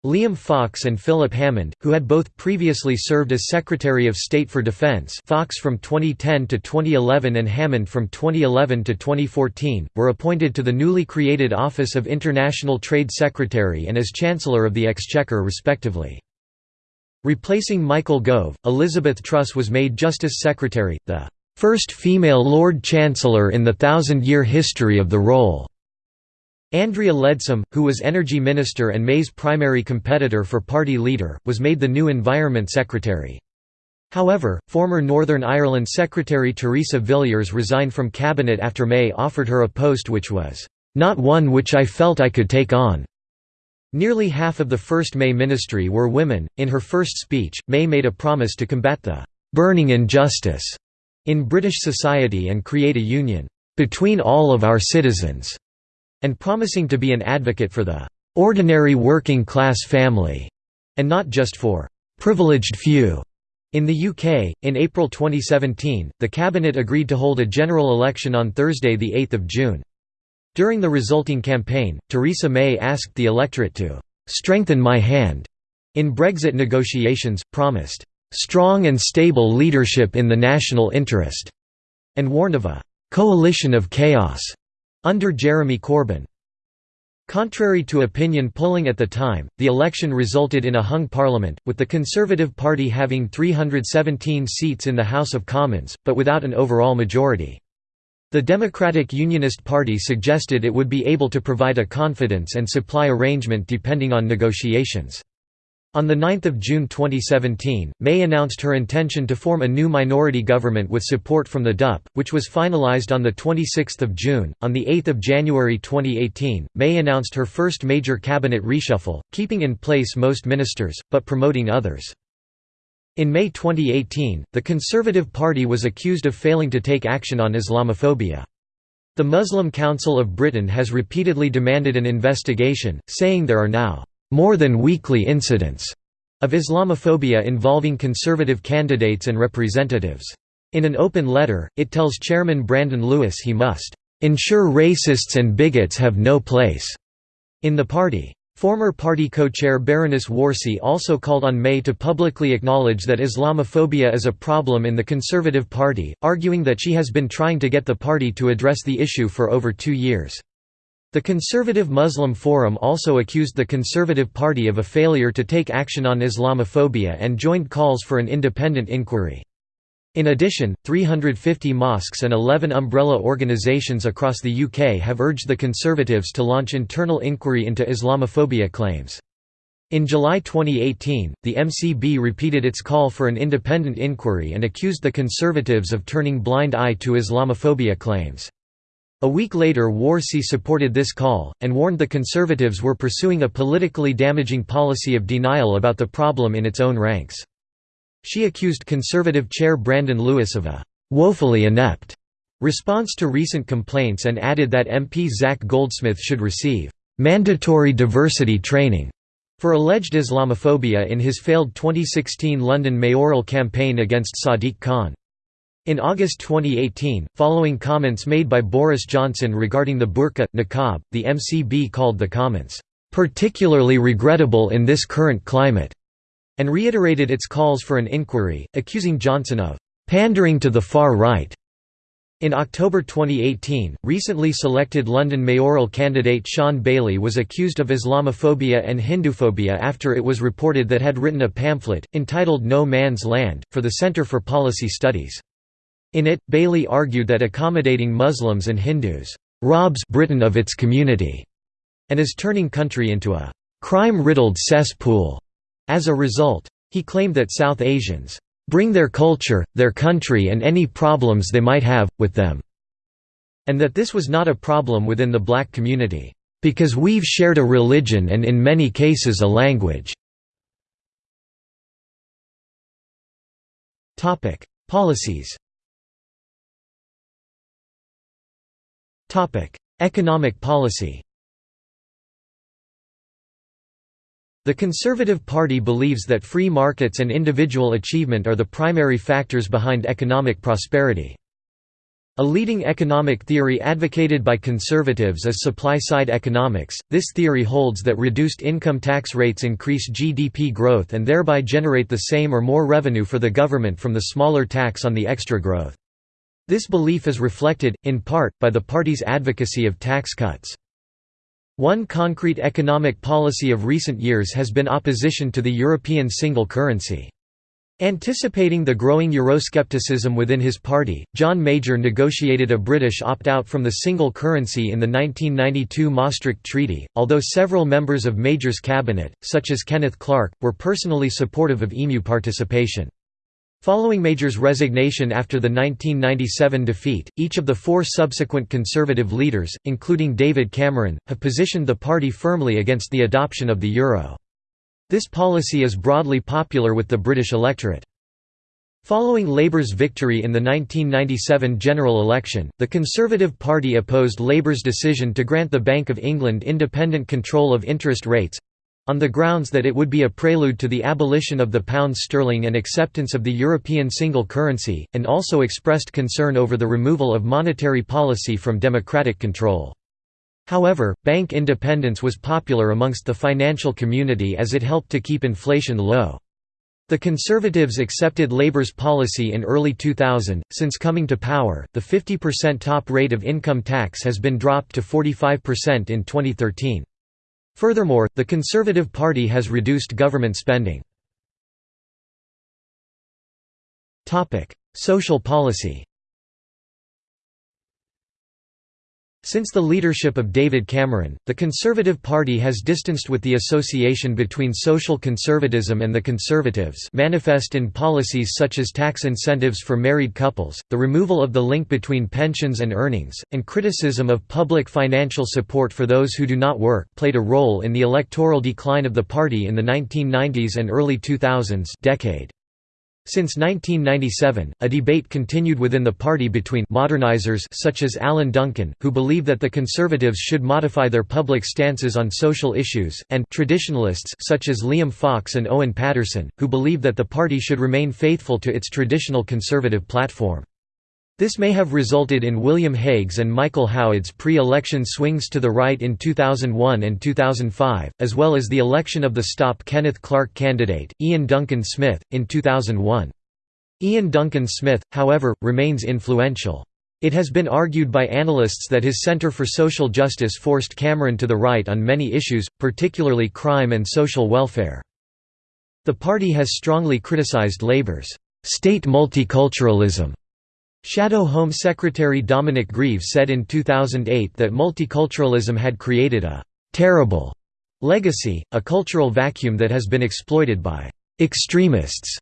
Liam Fox and Philip Hammond, who had both previously served as Secretary of State for Defence Fox from 2010 to 2011 and Hammond from 2011 to 2014, were appointed to the newly created Office of International Trade Secretary and as Chancellor of the Exchequer respectively. Replacing Michael Gove, Elizabeth Truss was made Justice Secretary, the first female Lord Chancellor in the thousand-year history of the role. Andrea Leadsom, who was Energy Minister and May's primary competitor for party leader, was made the new Environment Secretary. However, former Northern Ireland Secretary Theresa Villiers resigned from cabinet after May offered her a post which was, "...not one which I felt I could take on." Nearly half of the first May ministry were women. In her first speech, May made a promise to combat the "...burning injustice," in British society and create a union, "...between all of our citizens." And promising to be an advocate for the ordinary working class family, and not just for privileged few. In the UK, in April 2017, the Cabinet agreed to hold a general election on Thursday 8 June. During the resulting campaign, Theresa May asked the electorate to «strengthen my hand» in Brexit negotiations, promised «strong and stable leadership in the national interest» and warned of a «coalition of chaos» under Jeremy Corbyn. Contrary to opinion polling at the time, the election resulted in a hung parliament, with the Conservative Party having 317 seats in the House of Commons, but without an overall majority. The Democratic Unionist Party suggested it would be able to provide a confidence and supply arrangement depending on negotiations. On 9 June 2017, May announced her intention to form a new minority government with support from the DUP, which was finalised on 26 June. On 8 January 2018, May announced her first major cabinet reshuffle, keeping in place most ministers, but promoting others. In May 2018, the Conservative Party was accused of failing to take action on Islamophobia. The Muslim Council of Britain has repeatedly demanded an investigation, saying there are now more than weekly incidents of Islamophobia involving conservative candidates and representatives. In an open letter, it tells Chairman Brandon Lewis he must ensure racists and bigots have no place in the party. Former party co-chair Baroness Warsi also called on May to publicly acknowledge that Islamophobia is a problem in the Conservative Party, arguing that she has been trying to get the party to address the issue for over two years. The Conservative Muslim Forum also accused the Conservative Party of a failure to take action on Islamophobia and joined calls for an independent inquiry. In addition, 350 mosques and 11 umbrella organisations across the UK have urged the Conservatives to launch internal inquiry into Islamophobia claims. In July 2018, the MCB repeated its call for an independent inquiry and accused the Conservatives of turning blind eye to Islamophobia claims. A week later Warsi supported this call, and warned the Conservatives were pursuing a politically damaging policy of denial about the problem in its own ranks. She accused Conservative chair Brandon Lewis of a «woefully inept» response to recent complaints and added that MP Zac Goldsmith should receive «mandatory diversity training» for alleged Islamophobia in his failed 2016 London mayoral campaign against Sadiq Khan. In August 2018, following comments made by Boris Johnson regarding the burqa, niqab, the MCB called the comments, "...particularly regrettable in this current climate", and reiterated its calls for an inquiry, accusing Johnson of "...pandering to the far right". In October 2018, recently selected London mayoral candidate Shaun Bailey was accused of Islamophobia and Hinduphobia after it was reported that had written a pamphlet, entitled No Man's Land, for the Centre for Policy Studies. In it, Bailey argued that accommodating Muslims and Hindus robs Britain of its community and is turning country into a crime-riddled cesspool. As a result, he claimed that South Asians bring their culture, their country and any problems they might have, with them, and that this was not a problem within the black community, because we've shared a religion and in many cases a language. Policies Economic policy The Conservative Party believes that free markets and individual achievement are the primary factors behind economic prosperity. A leading economic theory advocated by conservatives is supply-side economics. This theory holds that reduced income tax rates increase GDP growth and thereby generate the same or more revenue for the government from the smaller tax on the extra growth. This belief is reflected, in part, by the party's advocacy of tax cuts. One concrete economic policy of recent years has been opposition to the European single currency. Anticipating the growing Euroscepticism within his party, John Major negotiated a British opt-out from the single currency in the 1992 Maastricht Treaty, although several members of Major's cabinet, such as Kenneth Clarke, were personally supportive of EMU participation. Following Major's resignation after the 1997 defeat, each of the four subsequent Conservative leaders, including David Cameron, have positioned the party firmly against the adoption of the euro. This policy is broadly popular with the British electorate. Following Labour's victory in the 1997 general election, the Conservative Party opposed Labour's decision to grant the Bank of England independent control of interest rates, on the grounds that it would be a prelude to the abolition of the pound sterling and acceptance of the European single currency, and also expressed concern over the removal of monetary policy from democratic control. However, bank independence was popular amongst the financial community as it helped to keep inflation low. The Conservatives accepted Labour's policy in early 2000. Since coming to power, the 50% top rate of income tax has been dropped to 45% in 2013. Furthermore, the Conservative Party has reduced government spending. Social policy Since the leadership of David Cameron, the Conservative Party has distanced with the association between social conservatism and the Conservatives manifest in policies such as tax incentives for married couples, the removal of the link between pensions and earnings, and criticism of public financial support for those who do not work played a role in the electoral decline of the party in the 1990s and early 2000s decade. Since 1997, a debate continued within the party between modernizers such as Alan Duncan, who believe that the Conservatives should modify their public stances on social issues, and traditionalists such as Liam Fox and Owen Paterson, who believe that the party should remain faithful to its traditional conservative platform. This may have resulted in William Hague's and Michael Howard's pre-election swings to the right in 2001 and 2005, as well as the election of the Stop Kenneth Clarke candidate, Iain Duncan Smith, in 2001. Iain Duncan Smith, however, remains influential. It has been argued by analysts that his Centre for Social Justice forced Cameron to the right on many issues, particularly crime and social welfare. The party has strongly criticised Labour's state multiculturalism Shadow Home Secretary Dominic Grieve said in 2008 that multiculturalism had created a «terrible» legacy, a cultural vacuum that has been exploited by «extremists».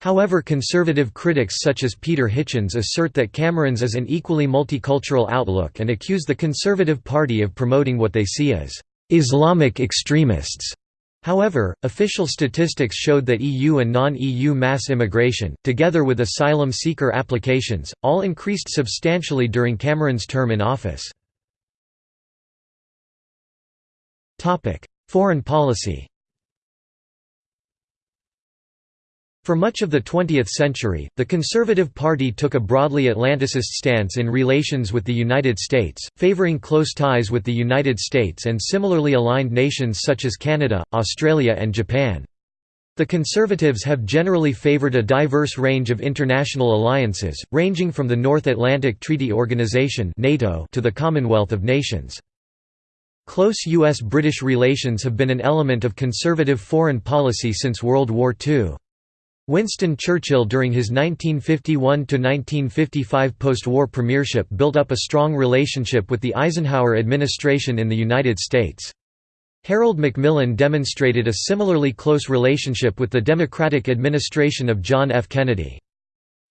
However conservative critics such as Peter Hitchens assert that Cameron's is an equally multicultural outlook and accuse the Conservative Party of promoting what they see as «Islamic extremists» However, official statistics showed that EU and non-EU mass immigration, together with asylum seeker applications, all increased substantially during Cameron's term in office. Foreign policy For much of the 20th century, the Conservative Party took a broadly Atlanticist stance in relations with the United States, favoring close ties with the United States and similarly aligned nations such as Canada, Australia and Japan. The Conservatives have generally favored a diverse range of international alliances, ranging from the North Atlantic Treaty Organization (NATO) to the Commonwealth of Nations. Close U.S.-British relations have been an element of conservative foreign policy since World War II. Winston Churchill during his 1951–1955 post-war premiership built up a strong relationship with the Eisenhower administration in the United States. Harold Macmillan demonstrated a similarly close relationship with the Democratic administration of John F. Kennedy.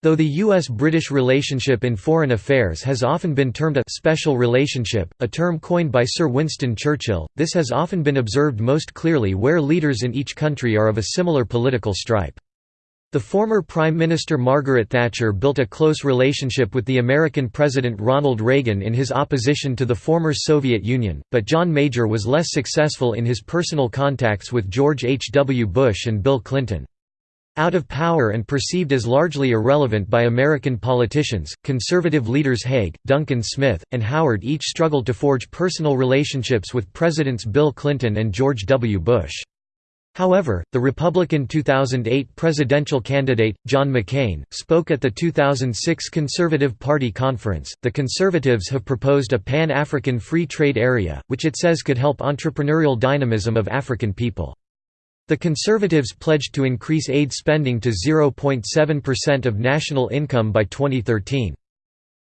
Though the U.S.-British relationship in foreign affairs has often been termed a «special relationship», a term coined by Sir Winston Churchill, this has often been observed most clearly where leaders in each country are of a similar political stripe. The former Prime Minister Margaret Thatcher built a close relationship with the American President Ronald Reagan in his opposition to the former Soviet Union, but John Major was less successful in his personal contacts with George H. W. Bush and Bill Clinton. Out of power and perceived as largely irrelevant by American politicians, conservative leaders Hague, Duncan Smith, and Howard each struggled to forge personal relationships with Presidents Bill Clinton and George W. Bush. However, the Republican 2008 presidential candidate, John McCain, spoke at the 2006 Conservative Party conference. The Conservatives have proposed a pan African free trade area, which it says could help entrepreneurial dynamism of African people. The Conservatives pledged to increase aid spending to 0.7% of national income by 2013.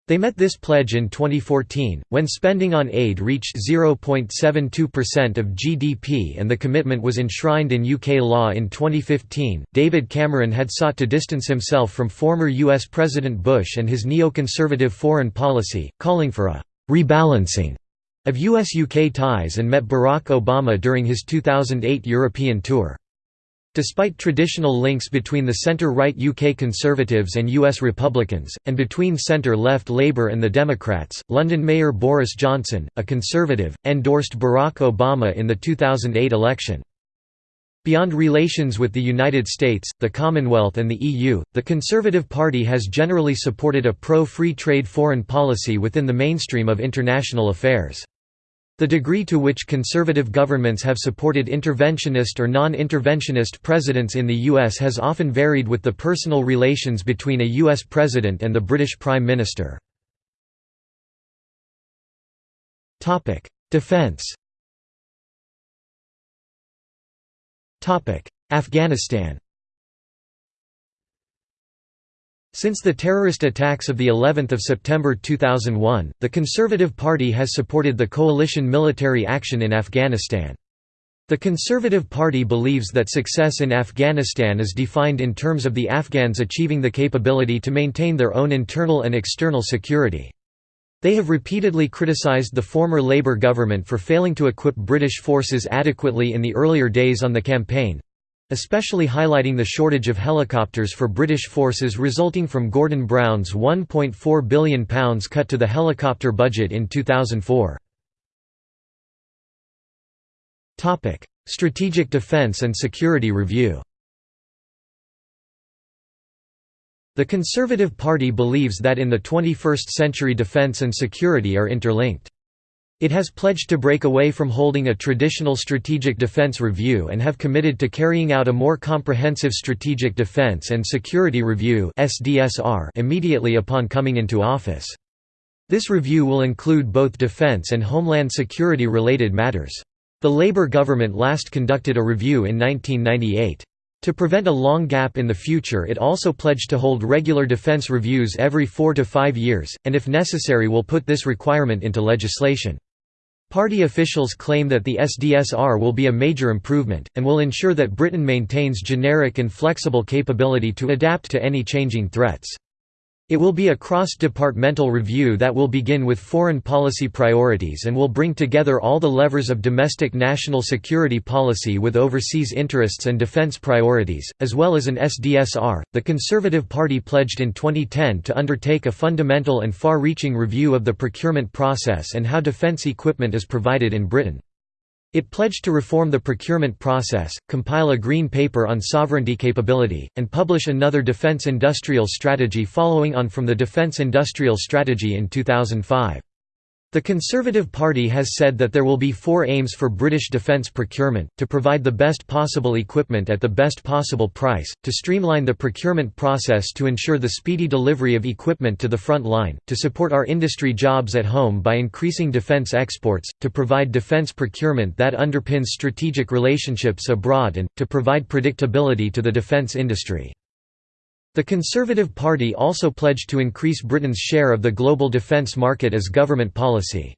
They met this pledge in 2014, when spending on aid reached 0.72% of GDP and the commitment was enshrined in UK law in 2015. David Cameron had sought to distance himself from former US President Bush and his neoconservative foreign policy, calling for a rebalancing of US-UK ties and met Barack Obama during his 2008 European tour. Despite traditional links between the centre-right UK Conservatives and US Republicans, and between centre-left Labour and the Democrats, London Mayor Boris Johnson, a Conservative, endorsed Barack Obama in the 2008 election. Beyond relations with the United States, the Commonwealth and the EU, the Conservative Party has generally supported a pro-free trade foreign policy within the mainstream of international affairs. The degree to which conservative governments have supported interventionist or non-interventionist presidents in the U.S. has often varied with the personal relations between a U.S. president and the British Prime Minister. Defense Afghanistan Since the terrorist attacks of the 11th of September 2001, the Conservative Party has supported the coalition military action in Afghanistan. The Conservative Party believes that success in Afghanistan is defined in terms of the Afghans achieving the capability to maintain their own internal and external security. They have repeatedly criticized the former Labour government for failing to equip British forces adequately in the earlier days on the campaign, especially highlighting the shortage of helicopters for British forces resulting from Gordon Brown's £1.4 billion cut to the helicopter budget in 2004. Strategic Defence and Security Review The Conservative Party believes that in the 21st century defence and security are interlinked. It has pledged to break away from holding a traditional strategic defense review and have committed to carrying out a more comprehensive strategic defense and security review immediately upon coming into office. This review will include both defense and homeland security related matters. The Labour government last conducted a review in 1998. To prevent a long gap in the future it also pledged to hold regular defense reviews every four to five years, and if necessary will put this requirement into legislation. Party officials claim that the SDSR will be a major improvement, and will ensure that Britain maintains generic and flexible capability to adapt to any changing threats. It will be a cross-departmental review that will begin with foreign policy priorities and will bring together all the levers of domestic national security policy with overseas interests and defense priorities, as well as an SDSR. The Conservative Party pledged in 2010 to undertake a fundamental and far-reaching review of the procurement process and how defense equipment is provided in Britain. It pledged to reform the procurement process, compile a green paper on sovereignty capability, and publish another defense industrial strategy following on from the defense industrial strategy in 2005. The Conservative Party has said that there will be four aims for British defence procurement, to provide the best possible equipment at the best possible price, to streamline the procurement process to ensure the speedy delivery of equipment to the front line, to support our industry jobs at home by increasing defence exports, to provide defence procurement that underpins strategic relationships abroad and, to provide predictability to the defence industry. The Conservative Party also pledged to increase Britain's share of the global defence market as government policy.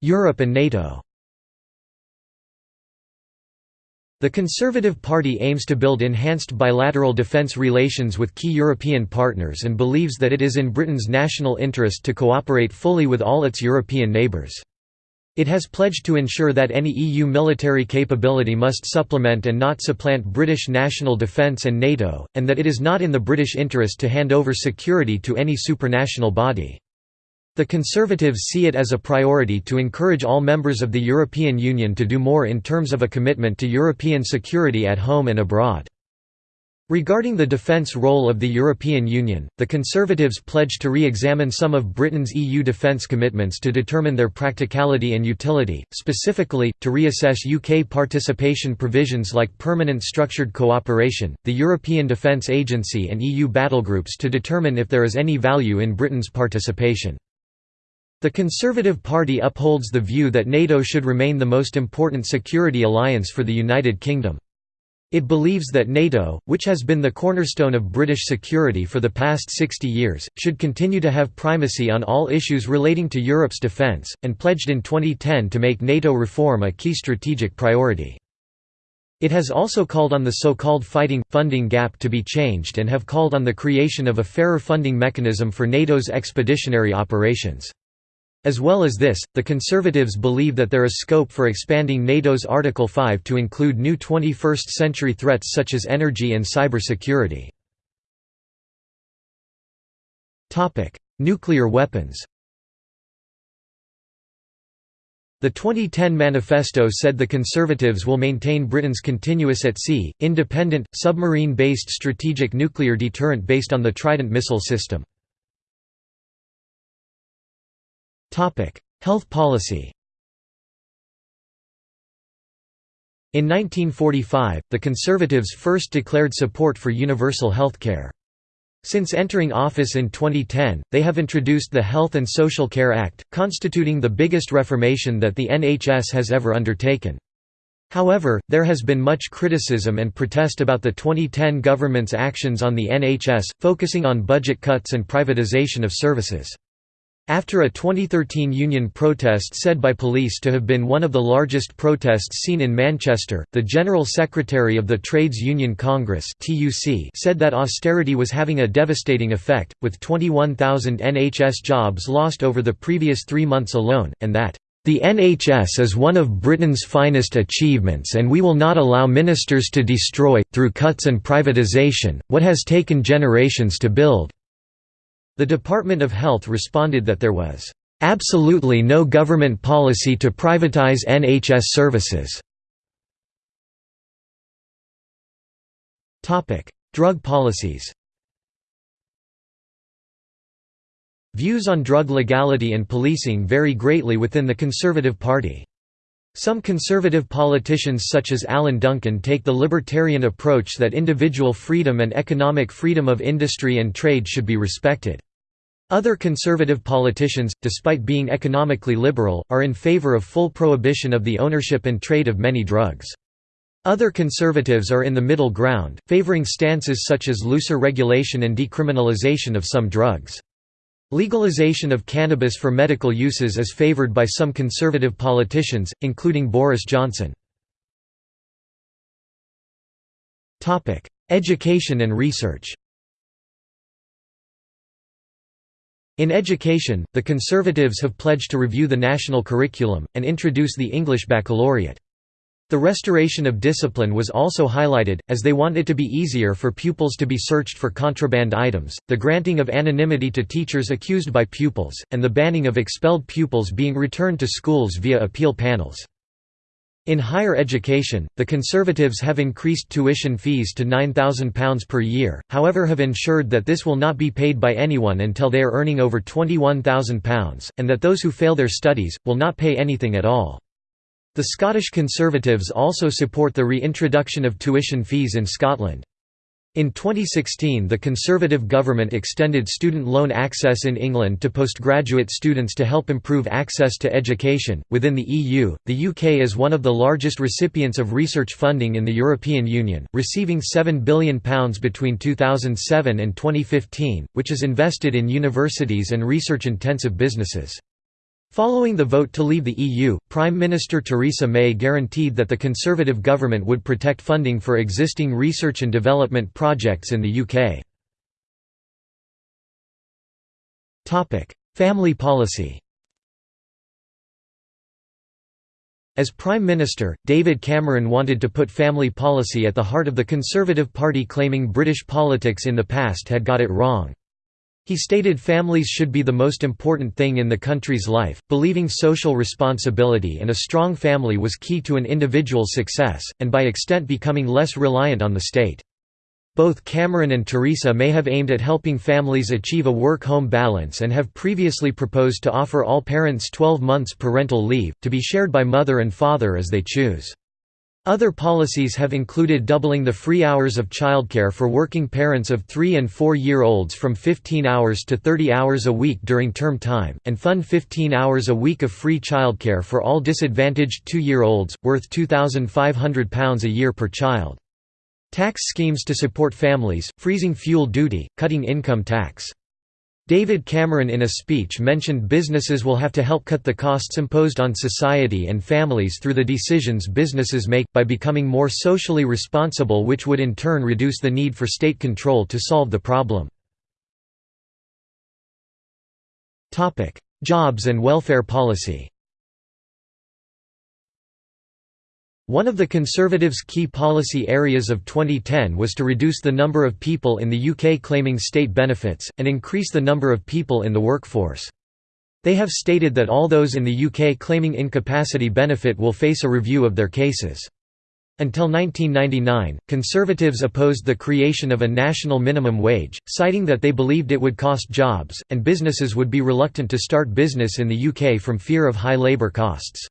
Europe and NATO The Conservative Party aims to build enhanced bilateral defence relations with key European partners and believes that it is in Britain's national interest to cooperate fully with all its European neighbours. It has pledged to ensure that any EU military capability must supplement and not supplant British national defence and NATO, and that it is not in the British interest to hand over security to any supranational body. The Conservatives see it as a priority to encourage all members of the European Union to do more in terms of a commitment to European security at home and abroad. Regarding the defence role of the European Union, the Conservatives pledged to re-examine some of Britain's EU defence commitments to determine their practicality and utility, specifically, to reassess UK participation provisions like permanent structured cooperation, the European Defence Agency and EU battlegroups to determine if there is any value in Britain's participation. The Conservative Party upholds the view that NATO should remain the most important security alliance for the United Kingdom. It believes that NATO, which has been the cornerstone of British security for the past 60 years, should continue to have primacy on all issues relating to Europe's defence, and pledged in 2010 to make NATO reform a key strategic priority. It has also called on the so-called fighting, funding gap to be changed and have called on the creation of a fairer funding mechanism for NATO's expeditionary operations. As well as this, the Conservatives believe that there is scope for expanding NATO's Article 5 to include new 21st-century threats such as energy and cyber security. Nuclear weapons The 2010 manifesto said the Conservatives will maintain Britain's continuous at-sea, independent, submarine-based strategic nuclear deterrent based on the Trident missile system. Health policy In 1945, the Conservatives first declared support for universal health care. Since entering office in 2010, they have introduced the Health and Social Care Act, constituting the biggest reformation that the NHS has ever undertaken. However, there has been much criticism and protest about the 2010 government's actions on the NHS, focusing on budget cuts and privatisation of services. After a 2013 union protest said by police to have been one of the largest protests seen in Manchester, the General Secretary of the Trades Union Congress said that austerity was having a devastating effect, with 21,000 NHS jobs lost over the previous three months alone, and that, "...the NHS is one of Britain's finest achievements and we will not allow ministers to destroy, through cuts and privatisation, what has taken generations to build." The Department of Health responded that there was absolutely no government policy to privatize NHS services. Drug policies Views on drug legality and policing vary greatly within the Conservative Party. Some conservative politicians such as Alan Duncan take the libertarian approach that individual freedom and economic freedom of industry and trade should be respected. Other conservative politicians, despite being economically liberal, are in favor of full prohibition of the ownership and trade of many drugs. Other conservatives are in the middle ground, favoring stances such as looser regulation and decriminalization of some drugs. Legalization of cannabis for medical uses is favored by some conservative politicians, including Boris Johnson. Education and research In education, the Conservatives have pledged to review the national curriculum, and introduce the English baccalaureate. The restoration of discipline was also highlighted, as they want it to be easier for pupils to be searched for contraband items, the granting of anonymity to teachers accused by pupils, and the banning of expelled pupils being returned to schools via appeal panels. In higher education, the Conservatives have increased tuition fees to £9,000 per year, however have ensured that this will not be paid by anyone until they are earning over £21,000, and that those who fail their studies, will not pay anything at all. The Scottish Conservatives also support the reintroduction of tuition fees in Scotland. In 2016 the Conservative government extended student loan access in England to postgraduate students to help improve access to education. Within the EU, the UK is one of the largest recipients of research funding in the European Union, receiving £7 billion between 2007 and 2015, which is invested in universities and research-intensive businesses. Following the vote to leave the EU, Prime Minister Theresa May guaranteed that the Conservative government would protect funding for existing research and development projects in the UK. Family policy As Prime Minister, David Cameron wanted to put family policy at the heart of the Conservative Party claiming British politics in the past had got it wrong. He stated families should be the most important thing in the country's life, believing social responsibility and a strong family was key to an individual's success, and by extent becoming less reliant on the state. Both Cameron and Theresa may have aimed at helping families achieve a work-home balance and have previously proposed to offer all parents 12 months parental leave, to be shared by mother and father as they choose. Other policies have included doubling the free hours of childcare for working parents of 3 and 4-year-olds from 15 hours to 30 hours a week during term time, and fund 15 hours a week of free childcare for all disadvantaged 2-year-olds, worth £2,500 a year per child. Tax schemes to support families, freezing fuel duty, cutting income tax. David Cameron in a speech mentioned businesses will have to help cut the costs imposed on society and families through the decisions businesses make, by becoming more socially responsible which would in turn reduce the need for state control to solve the problem. Jobs and welfare policy One of the Conservatives' key policy areas of 2010 was to reduce the number of people in the UK claiming state benefits, and increase the number of people in the workforce. They have stated that all those in the UK claiming incapacity benefit will face a review of their cases. Until 1999, Conservatives opposed the creation of a national minimum wage, citing that they believed it would cost jobs, and businesses would be reluctant to start business in the UK from fear of high labour costs.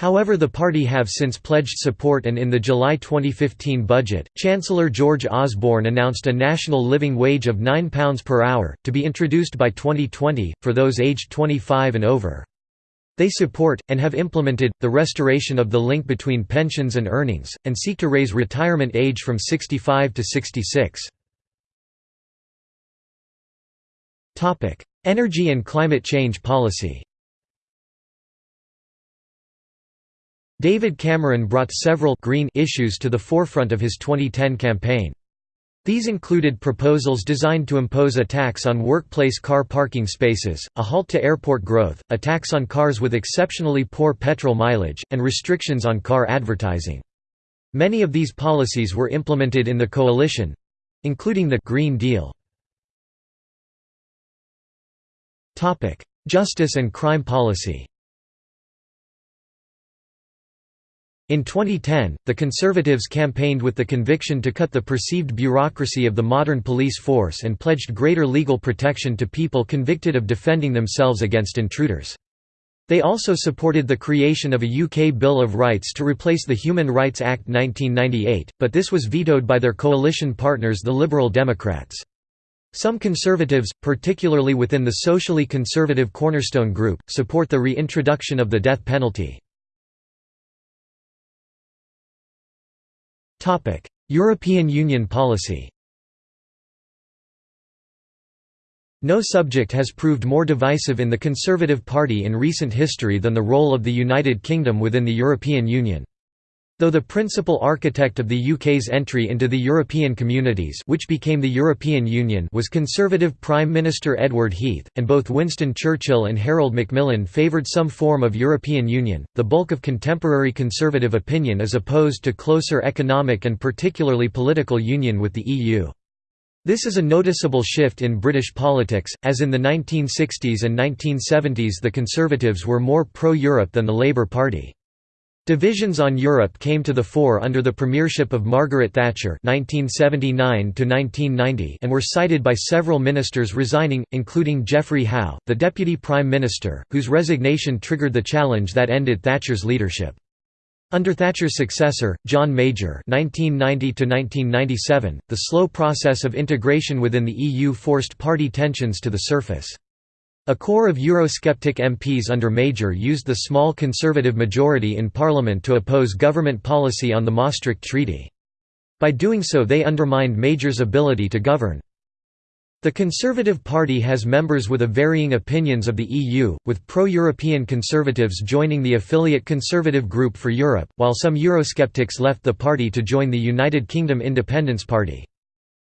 However the party have since pledged support and in the July 2015 budget, Chancellor George Osborne announced a national living wage of £9 per hour, to be introduced by 2020, for those aged 25 and over. They support, and have implemented, the restoration of the link between pensions and earnings, and seek to raise retirement age from 65 to 66. Energy and climate change policy David Cameron brought several green issues to the forefront of his 2010 campaign. These included proposals designed to impose a tax on workplace car parking spaces, a halt to airport growth, a tax on cars with exceptionally poor petrol mileage, and restrictions on car advertising. Many of these policies were implemented in the coalition—including the «Green Deal». Justice and crime policy In 2010, the Conservatives campaigned with the conviction to cut the perceived bureaucracy of the modern police force and pledged greater legal protection to people convicted of defending themselves against intruders. They also supported the creation of a UK Bill of Rights to replace the Human Rights Act 1998, but this was vetoed by their coalition partners the Liberal Democrats. Some conservatives, particularly within the socially conservative Cornerstone Group, support the reintroduction of the death penalty. European Union policy No subject has proved more divisive in the Conservative Party in recent history than the role of the United Kingdom within the European Union. Though the principal architect of the UK's entry into the European Communities which became the European Union was Conservative Prime Minister Edward Heath, and both Winston Churchill and Harold Macmillan favoured some form of European Union, the bulk of contemporary Conservative opinion is opposed to closer economic and particularly political union with the EU. This is a noticeable shift in British politics, as in the 1960s and 1970s the Conservatives were more pro-Europe than the Labour Party. Divisions on Europe came to the fore under the premiership of Margaret Thatcher (1979–1990) and were cited by several ministers resigning, including Geoffrey Howe, the deputy prime minister, whose resignation triggered the challenge that ended Thatcher's leadership. Under Thatcher's successor, John Major (1990–1997), the slow process of integration within the EU forced party tensions to the surface. A core of Eurosceptic MPs under Major used the small Conservative majority in Parliament to oppose government policy on the Maastricht Treaty. By doing so they undermined Major's ability to govern. The Conservative Party has members with a varying opinions of the EU, with pro-European conservatives joining the affiliate Conservative Group for Europe, while some Eurosceptics left the party to join the United Kingdom Independence Party.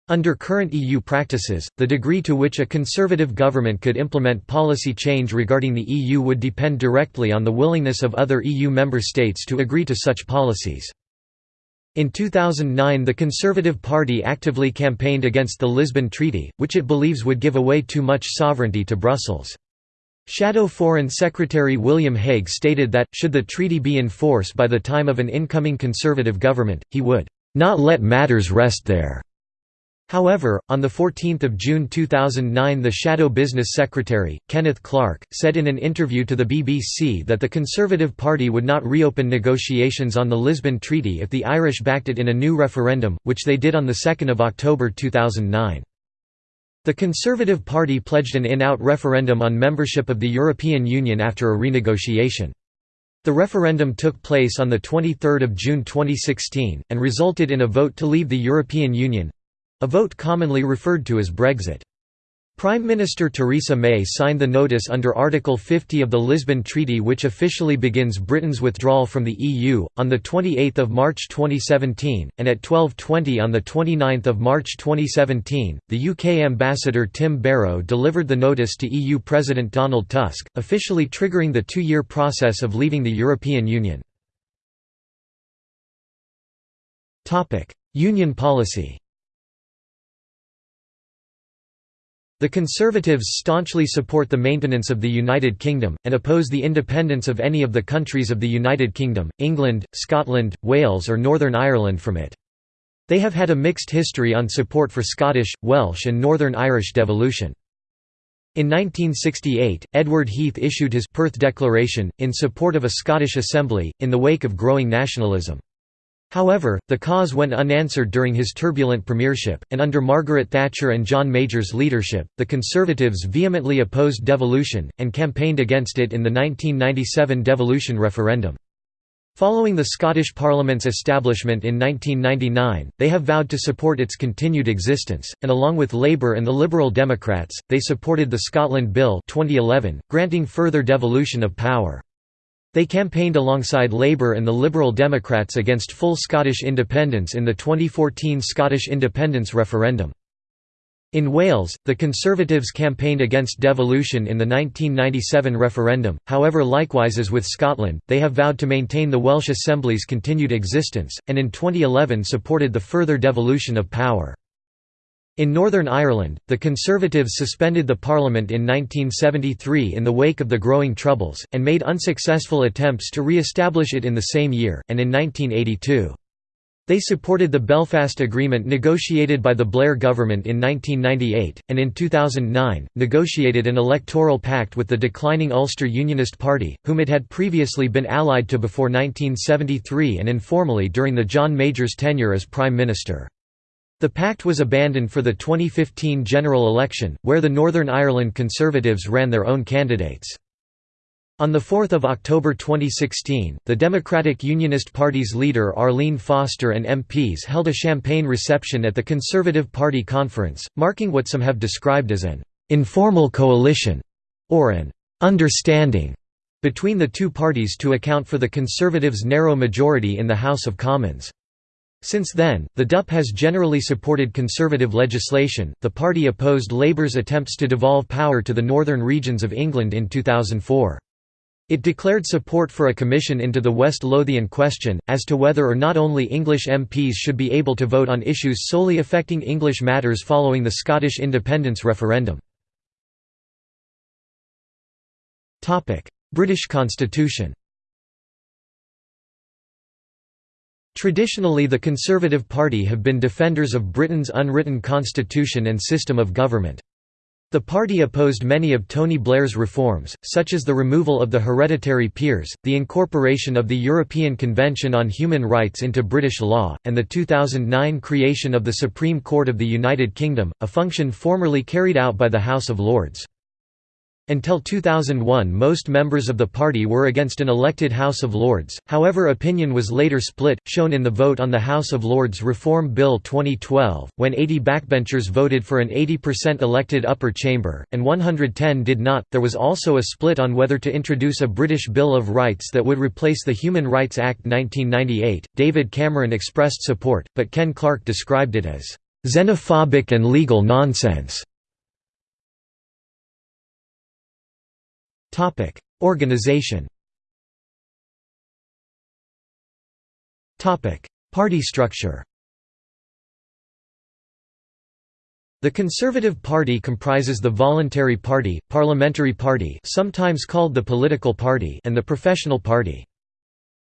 Under current EU practices, the degree to which a conservative government could implement policy change regarding the EU would depend directly on the willingness of other EU member states to agree to such policies. In 2009 the Conservative Party actively campaigned against the Lisbon Treaty, which it believes would give away too much sovereignty to Brussels. Shadow Foreign Secretary William Hague stated that, should the treaty be in force by the time of an incoming Conservative government, he would "...not let matters rest there." However, on 14 June 2009 the Shadow Business Secretary, Kenneth Clarke, said in an interview to the BBC that the Conservative Party would not reopen negotiations on the Lisbon Treaty if the Irish backed it in a new referendum, which they did on 2 October 2009. The Conservative Party pledged an in-out referendum on membership of the European Union after a renegotiation. The referendum took place on 23 June 2016, and resulted in a vote to leave the European Union, a vote commonly referred to as Brexit. Prime Minister Theresa May signed the notice under Article 50 of the Lisbon Treaty which officially begins Britain's withdrawal from the EU, on 28 March 2017, and at 12.20 on 29 March 2017, the UK ambassador Tim Barrow delivered the notice to EU President Donald Tusk, officially triggering the two-year process of leaving the European Union. Union policy The Conservatives staunchly support the maintenance of the United Kingdom, and oppose the independence of any of the countries of the United Kingdom, England, Scotland, Wales or Northern Ireland from it. They have had a mixed history on support for Scottish, Welsh and Northern Irish devolution. In 1968, Edward Heath issued his Perth Declaration, in support of a Scottish Assembly, in the wake of growing nationalism. However, the cause went unanswered during his turbulent premiership, and under Margaret Thatcher and John Major's leadership, the Conservatives vehemently opposed devolution, and campaigned against it in the 1997 devolution referendum. Following the Scottish Parliament's establishment in 1999, they have vowed to support its continued existence, and along with Labour and the Liberal Democrats, they supported the Scotland Bill 2011, granting further devolution of power. They campaigned alongside Labour and the Liberal Democrats against full Scottish independence in the 2014 Scottish independence referendum. In Wales, the Conservatives campaigned against devolution in the 1997 referendum, however likewise as with Scotland, they have vowed to maintain the Welsh Assembly's continued existence, and in 2011 supported the further devolution of power. In Northern Ireland, the Conservatives suspended the Parliament in 1973 in the wake of the growing Troubles, and made unsuccessful attempts to re-establish it in the same year, and in 1982. They supported the Belfast Agreement negotiated by the Blair government in 1998, and in 2009, negotiated an electoral pact with the declining Ulster Unionist Party, whom it had previously been allied to before 1973 and informally during the John Major's tenure as Prime Minister. The pact was abandoned for the 2015 general election, where the Northern Ireland Conservatives ran their own candidates. On 4 October 2016, the Democratic Unionist Party's leader Arlene Foster and MPs held a champagne reception at the Conservative Party conference, marking what some have described as an «informal coalition» or an «understanding» between the two parties to account for the Conservatives' narrow majority in the House of Commons. Since then, the DUP has generally supported conservative legislation. The party opposed Labour's attempts to devolve power to the northern regions of England in 2004. It declared support for a commission into the West Lothian question, as to whether or not only English MPs should be able to vote on issues solely affecting English matters following the Scottish independence referendum. British Constitution Traditionally the Conservative Party have been defenders of Britain's unwritten constitution and system of government. The party opposed many of Tony Blair's reforms, such as the removal of the hereditary peers, the incorporation of the European Convention on Human Rights into British law, and the 2009 creation of the Supreme Court of the United Kingdom, a function formerly carried out by the House of Lords. Until 2001 most members of the party were against an elected House of Lords, however opinion was later split, shown in the vote on the House of Lords Reform Bill 2012, when 80 backbenchers voted for an 80% elected upper chamber, and 110 did not. There was also a split on whether to introduce a British Bill of Rights that would replace the Human Rights Act 1998. David Cameron expressed support, but Ken Clarke described it as xenophobic and legal nonsense. Topic: Organization. Topic: Party structure. The Conservative Party comprises the Voluntary Party, Parliamentary Party sometimes called the Political Party and the Professional Party.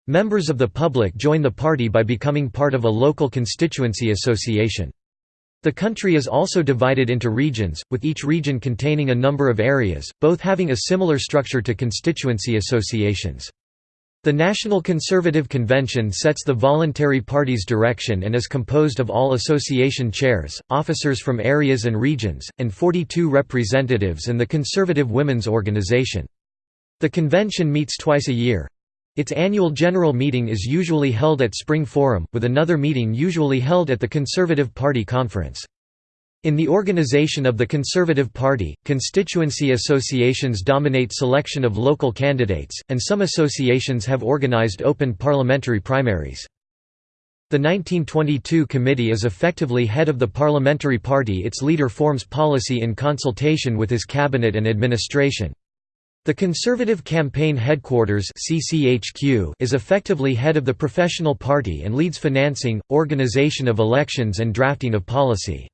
Members of the public join the party by becoming part of a local constituency association. The country is also divided into regions, with each region containing a number of areas, both having a similar structure to constituency associations. The National Conservative Convention sets the voluntary party's direction and is composed of all association chairs, officers from areas and regions, and 42 representatives and the Conservative Women's Organization. The convention meets twice a year, its annual general meeting is usually held at Spring Forum, with another meeting usually held at the Conservative Party Conference. In the organization of the Conservative Party, constituency associations dominate selection of local candidates, and some associations have organized open parliamentary primaries. The 1922 committee is effectively head of the parliamentary party its leader forms policy in consultation with his cabinet and administration. The Conservative Campaign Headquarters is effectively head of the professional party and leads financing, organization of elections and drafting of policy.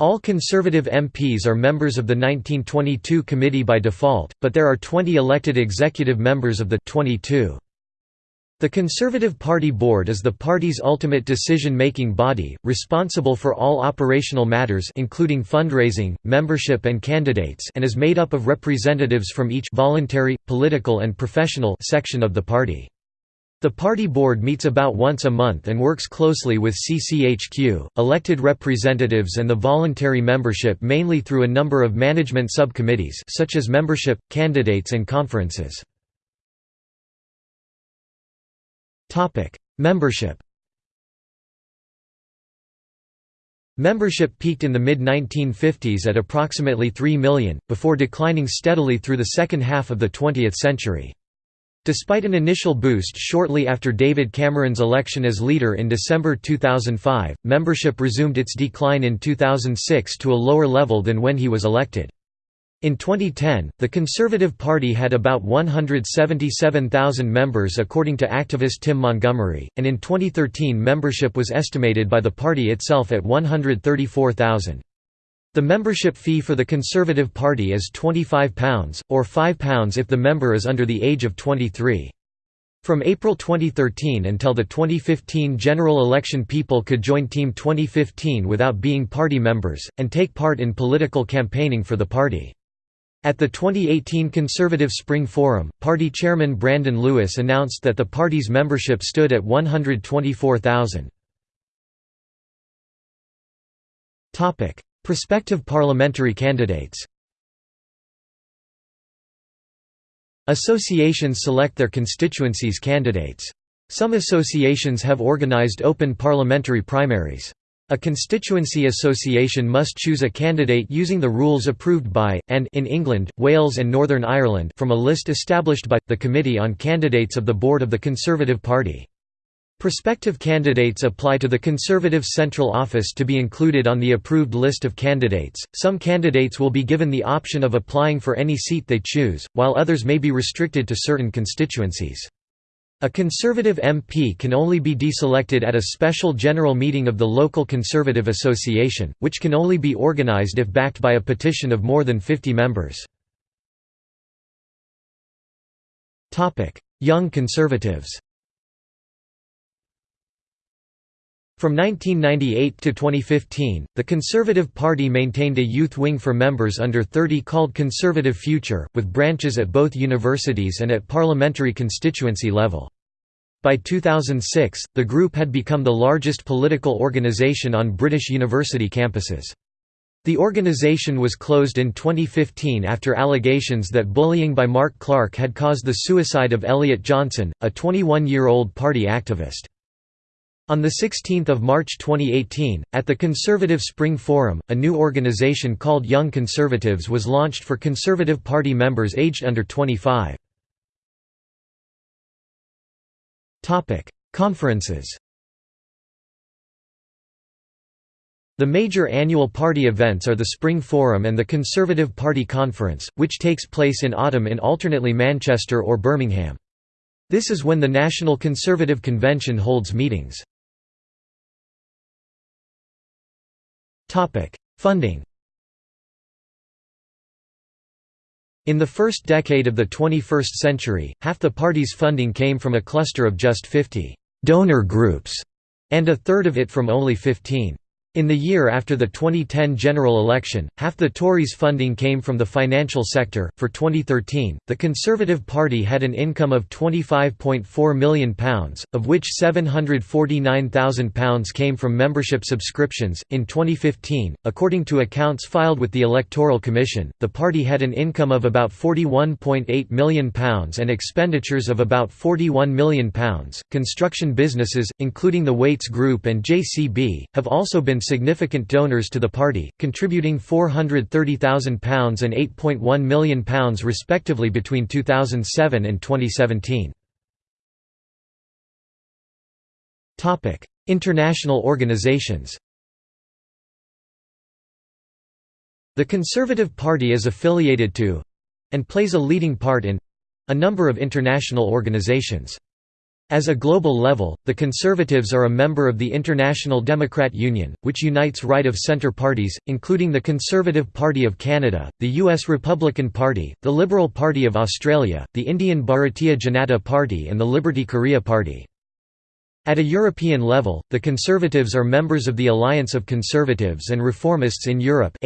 All Conservative MPs are members of the 1922 committee by default, but there are 20 elected executive members of the 22. The Conservative Party Board is the party's ultimate decision-making body, responsible for all operational matters including fundraising, membership and candidates and is made up of representatives from each voluntary, political and professional section of the party. The party board meets about once a month and works closely with CCHQ, elected representatives and the voluntary membership mainly through a number of management subcommittees such as membership, candidates and conferences. Topic: Membership. Membership peaked in the mid-1950s at approximately 3 million, before declining steadily through the second half of the 20th century. Despite an initial boost shortly after David Cameron's election as leader in December 2005, membership resumed its decline in 2006 to a lower level than when he was elected. In 2010, the Conservative Party had about 177,000 members according to activist Tim Montgomerie, and in 2013 membership was estimated by the party itself at 134,000. The membership fee for the Conservative Party is £25, or £5 if the member is under the age of 23. From April 2013 until the 2015 general election people could join Team 2015 without being party members, and take part in political campaigning for the party. At the 2018 Conservative Spring Forum, party chairman Brandon Lewis announced that the party's membership stood at 124,000. Prospective parliamentary candidates Associations select their constituencies' candidates. Some associations have organized open parliamentary primaries. A constituency association must choose a candidate using the rules approved by, and in England, Wales and Northern Ireland from a list established by, the Committee on Candidates of the Board of the Conservative Party. Prospective candidates apply to the Conservative Central Office to be included on the approved list of candidates. Some candidates will be given the option of applying for any seat they choose, while others may be restricted to certain constituencies. A Conservative MP can only be deselected at a special general meeting of the local Conservative Association, which can only be organised if backed by a petition of more than 50 members. Young Conservatives From 1998 to 2015, the Conservative Party maintained a youth wing for members under 30 called Conservative Future, with branches at both universities and at parliamentary constituency level. By 2006, the group had become the largest political organisation on British university campuses. The organization was closed in 2015 after allegations that bullying by Mark Clarke had caused the suicide of Elliott Johnson, a 21-year-old party activist. On 16 March 2018, at the Conservative Spring Forum, a new organization called Young Conservatives was launched for Conservative Party members aged under 25. Conferences The major annual party events are the Spring Forum and the Conservative Party Conference, which takes place in autumn in alternately Manchester or Birmingham. This is when the National Conservative Convention holds meetings. Funding In the first decade of the 21st century, half the party's funding came from a cluster of just 50 «donor groups» and a third of it from only 15 in the year after the 2010 general election, half the Tories' funding came from the financial sector. For 2013, the Conservative Party had an income of £25.4 million, of which £749,000 came from membership subscriptions. In 2015, according to accounts filed with the Electoral Commission, the party had an income of about £41.8 million and expenditures of about £41 million. Construction businesses, including the Wates Group and JCB, have also been significant donors to the party, contributing £430,000 and £8.1 million respectively between 2007 and 2017. International organizations The Conservative Party is affiliated to—and plays a leading part in—a number of international organizations. As a global level, the Conservatives are a member of the International Democrat Union, which unites right-of-centre parties, including the Conservative Party of Canada, the U.S. Republican Party, the Liberal Party of Australia, the Indian Bharatiya Janata Party and the Liberty Korea Party. At a European level, the Conservatives are members of the Alliance of Conservatives and Reformists in Europe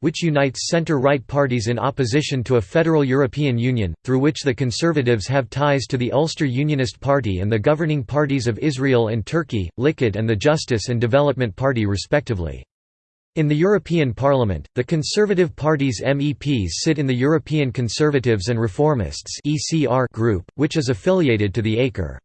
which unites centre-right parties in opposition to a federal European Union, through which the Conservatives have ties to the Ulster Unionist Party and the governing parties of Israel and Turkey, Likud and the Justice and Development Party respectively. In the European Parliament, the Conservative Party's MEPs sit in the European Conservatives and Reformists group, which is affiliated to the ACER.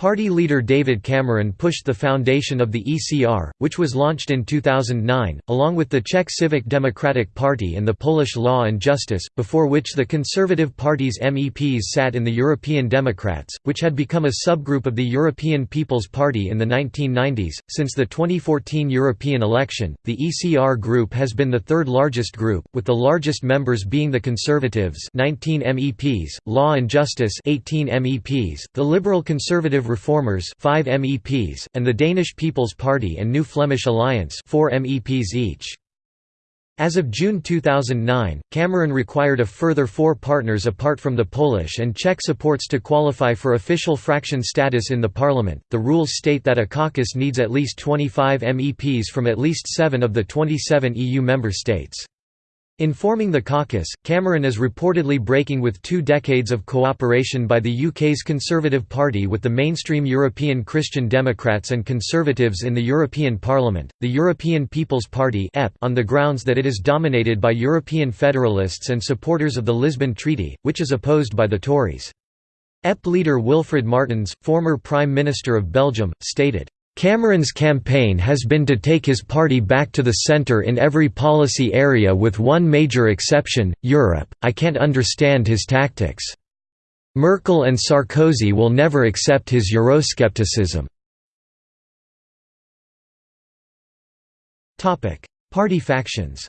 Party leader David Cameron pushed the foundation of the ECR, which was launched in 2009, along with the Czech Civic Democratic Party and the Polish Law and Justice, before which the Conservative Party's MEPs sat in the European Democrats, which had become a subgroup of the European People's Party in the 1990s. Since the 2014 European election, the ECR group has been the third largest group, with the largest members being the Conservatives 19 MEPs, Law and Justice 18 MEPs, the Liberal Conservative Reformers 5 MEPs, and the Danish People's Party and New Flemish Alliance 4 MEPs each. As of June 2009, Cameron required a further four partners apart from the Polish and Czech supports to qualify for official fraction status in the parliament. The rules state that a caucus needs at least 25 MEPs from at least seven of the 27 EU member states. In forming the caucus, Cameron is reportedly breaking with two decades of cooperation by the UK's Conservative Party with the mainstream European Christian Democrats and Conservatives in the European Parliament, the European People's Party on the grounds that it is dominated by European federalists and supporters of the Lisbon Treaty, which is opposed by the Tories. EP leader Wilfried Martens, former Prime Minister of Belgium, stated, Cameron's campaign has been to take his party back to the centre in every policy area with one major exception, Europe. I can't understand his tactics. Merkel and Sarkozy will never accept his Euroscepticism. Party factions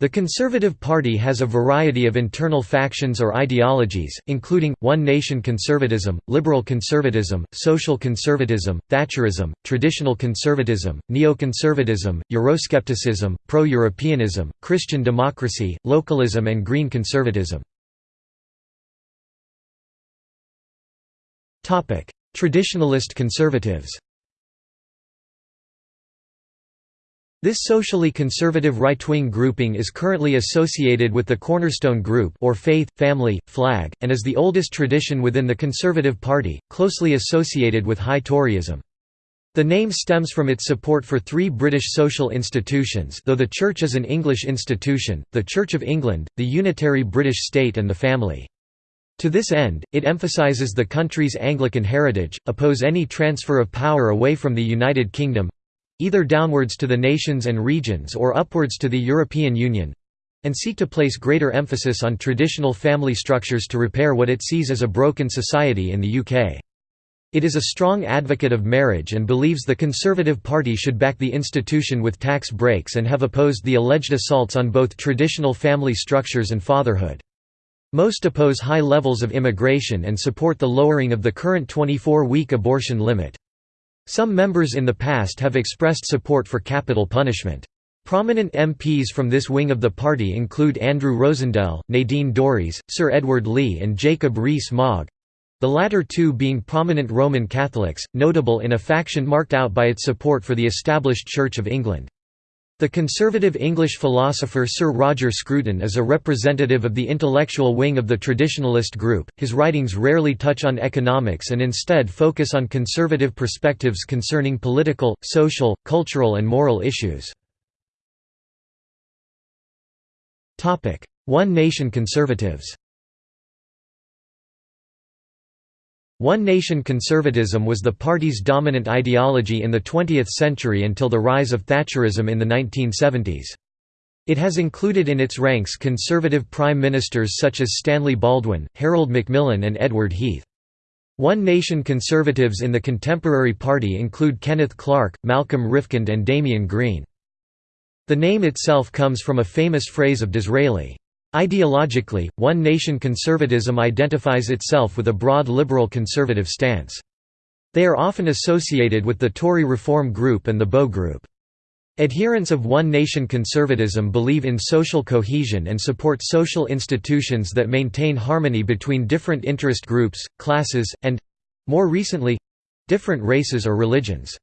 The Conservative Party has a variety of internal factions or ideologies, including, One Nation conservatism, liberal conservatism, social conservatism, Thatcherism, traditional conservatism, neoconservatism, Euroscepticism, pro-Europeanism, Christian democracy, localism and green conservatism. Traditionalist conservatives This socially conservative right-wing grouping is currently associated with the Cornerstone Group or Faith, Family, Flag, and is the oldest tradition within the Conservative Party, closely associated with High Toryism. The name stems from its support for three British social institutions though the Church is an English institution, the Church of England, the Unitary British State and the Family. To this end, it emphasises the country's Anglican heritage, oppose any transfer of power away from the United Kingdom—either downwards to the nations and regions or upwards to the European Union—and seek to place greater emphasis on traditional family structures to repair what it sees as a broken society in the UK. It is a strong advocate of marriage and believes the Conservative Party should back the institution with tax breaks and have opposed the alleged assaults on both traditional family structures and fatherhood. Most oppose high levels of immigration and support the lowering of the current 24-week abortion limit. Some members in the past have expressed support for capital punishment. Prominent MPs from this wing of the party include Andrew Rosindell, Nadine Dorries, Sir Edward Leigh and Jacob Rees-Mogg, the latter two being prominent Roman Catholics, notable in a faction marked out by its support for the established Church of England. The conservative English philosopher Sir Roger Scruton is a representative of the intellectual wing of the traditionalist group. His writings rarely touch on economics and instead focus on conservative perspectives concerning political, social, cultural, and moral issues. One Nation conservatives One nation conservatism was the party's dominant ideology in the 20th century until the rise of Thatcherism in the 1970s. It has included in its ranks conservative prime ministers such as Stanley Baldwin, Harold Macmillan and Edward Heath. One Nation conservatives in the contemporary party include Kenneth Clarke, Malcolm Rifkind and Damian Green. The name itself comes from a famous phrase of Disraeli, Ideologically, One Nation conservatism identifies itself with a broad liberal conservative stance. They are often associated with the Tory Reform Group and the Bow Group. Adherents of One Nation conservatism believe in social cohesion and support social institutions that maintain harmony between different interest groups, classes, and—more recently—different races or religions.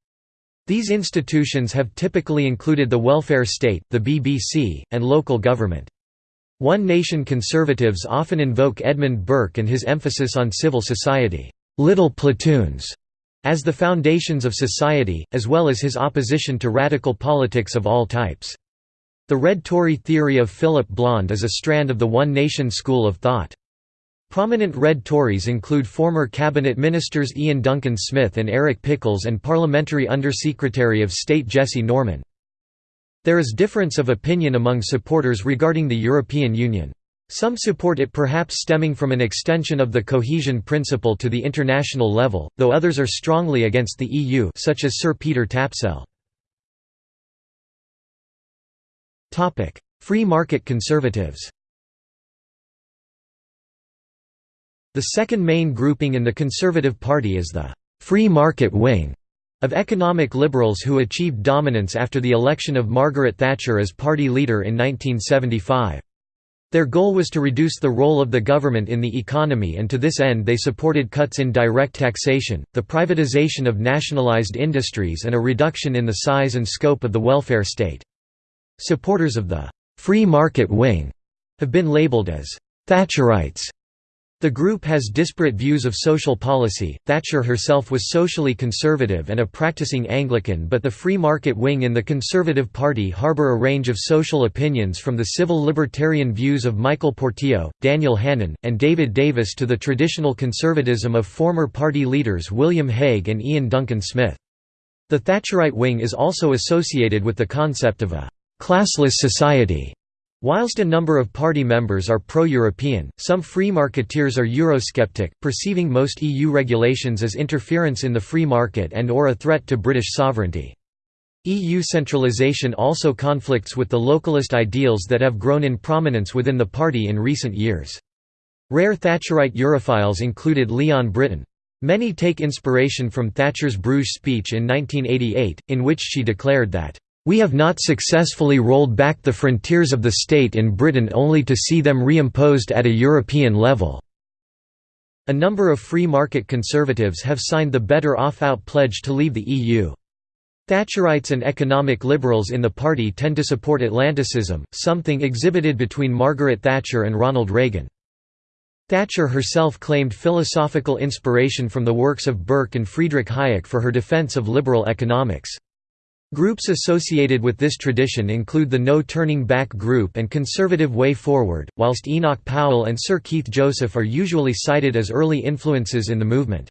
These institutions have typically included the welfare state, the BBC, and local government. One Nation conservatives often invoke Edmund Burke and his emphasis on civil society, little platoons, as the foundations of society, as well as his opposition to radical politics of all types. The Red Tory theory of Philip Blond is a strand of the One Nation school of thought. Prominent Red Tories include former cabinet ministers Iain Duncan Smith and Eric Pickles and Parliamentary Undersecretary of State Jesse Norman. There is difference of opinion among supporters regarding the European Union. Some support it perhaps stemming from an extension of the cohesion principle to the international level, though others are strongly against the EU such as Sir Peter Tapsell. Free market conservatives The second main grouping in the Conservative Party is the «free market wing», of economic liberals who achieved dominance after the election of Margaret Thatcher as party leader in 1975. Their goal was to reduce the role of the government in the economy and to this end they supported cuts in direct taxation, the privatization of nationalized industries and a reduction in the size and scope of the welfare state. Supporters of the «free market wing» have been labeled as «Thatcherites» The group has disparate views of social policy. Thatcher herself was socially conservative and a practicing Anglican, but the free market wing in the Conservative Party harbour a range of social opinions from the civil libertarian views of Michael Portillo, Daniel Hannan, and David Davis to the traditional conservatism of former party leaders William Hague and Iain Duncan Smith. The Thatcherite wing is also associated with the concept of a classless society Whilst a number of party members are pro-European, some free marketeers are Eurosceptic, perceiving most EU regulations as interference in the free market and or a threat to British sovereignty. EU centralisation also conflicts with the localist ideals that have grown in prominence within the party in recent years. Rare Thatcherite Europhiles included Leon Brittan. Many take inspiration from Thatcher's Bruges speech in 1988, in which she declared that we have not successfully rolled back the frontiers of the state in Britain only to see them reimposed at a European level." A number of free market conservatives have signed the Better Off Out pledge to leave the EU. Thatcherites and economic liberals in the party tend to support Atlanticism, something exhibited between Margaret Thatcher and Ronald Reagan. Thatcher herself claimed philosophical inspiration from the works of Burke and Friedrich Hayek for her defense of liberal economics. Groups associated with this tradition include the No Turning Back Group and Conservative Way Forward, whilst Enoch Powell and Sir Keith Joseph are usually cited as early influences in the movement.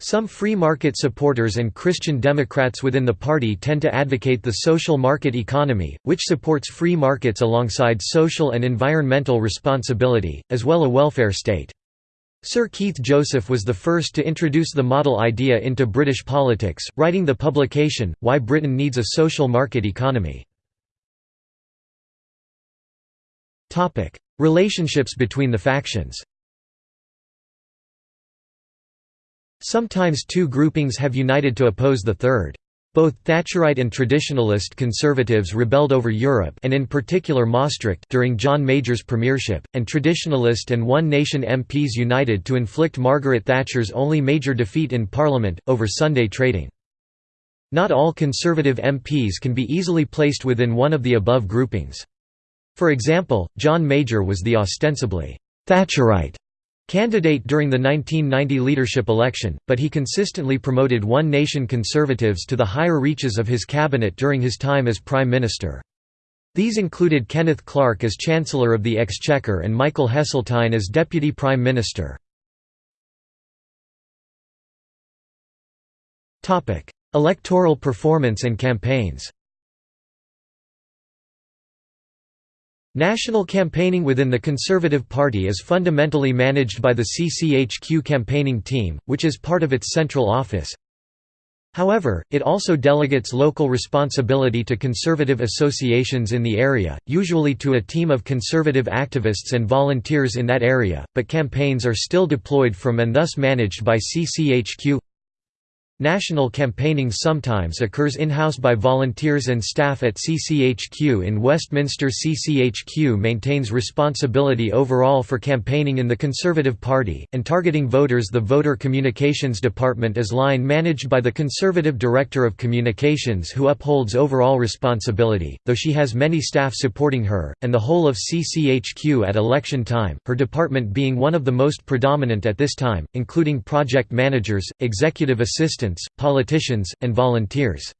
Some free market supporters and Christian Democrats within the party tend to advocate the social market economy, which supports free markets alongside social and environmental responsibility, as well a welfare state. Sir Keith Joseph was the first to introduce the model idea into British politics, writing the publication, Why Britain Needs a Social Market Economy. Relationships between the factions Sometimes two groupings have united to oppose the third. Both Thatcherite and traditionalist conservatives rebelled over Europe and in particular Maastricht during John Major's premiership, and traditionalist and One Nation MPs united to inflict Margaret Thatcher's only major defeat in Parliament, over Sunday trading. Not all Conservative MPs can be easily placed within one of the above groupings. For example, John Major was the ostensibly «Thatcherite» Candidate during the 1990 leadership election, but he consistently promoted One Nation Conservatives to the higher reaches of his cabinet during his time as Prime Minister. These included Kenneth Clarke as Chancellor of the Exchequer and Michael Heseltine as Deputy Prime Minister. Electoral performance and campaigns National campaigning within the Conservative Party is fundamentally managed by the CCHQ campaigning team, which is part of its central office. However, it also delegates local responsibility to Conservative associations in the area, usually to a team of Conservative activists and volunteers in that area, but campaigns are still deployed from and thus managed by CCHQ. National campaigning sometimes occurs in-house by volunteers and staff at CCHQ in Westminster. CCHQ maintains responsibility overall for campaigning in the Conservative Party, and targeting voters. The Voter Communications Department is line managed by the Conservative Director of Communications who upholds overall responsibility, though she has many staff supporting her, and the whole of CCHQ at election time, her department being one of the most predominant at this time, including project managers, executive assistants politicians, and volunteers.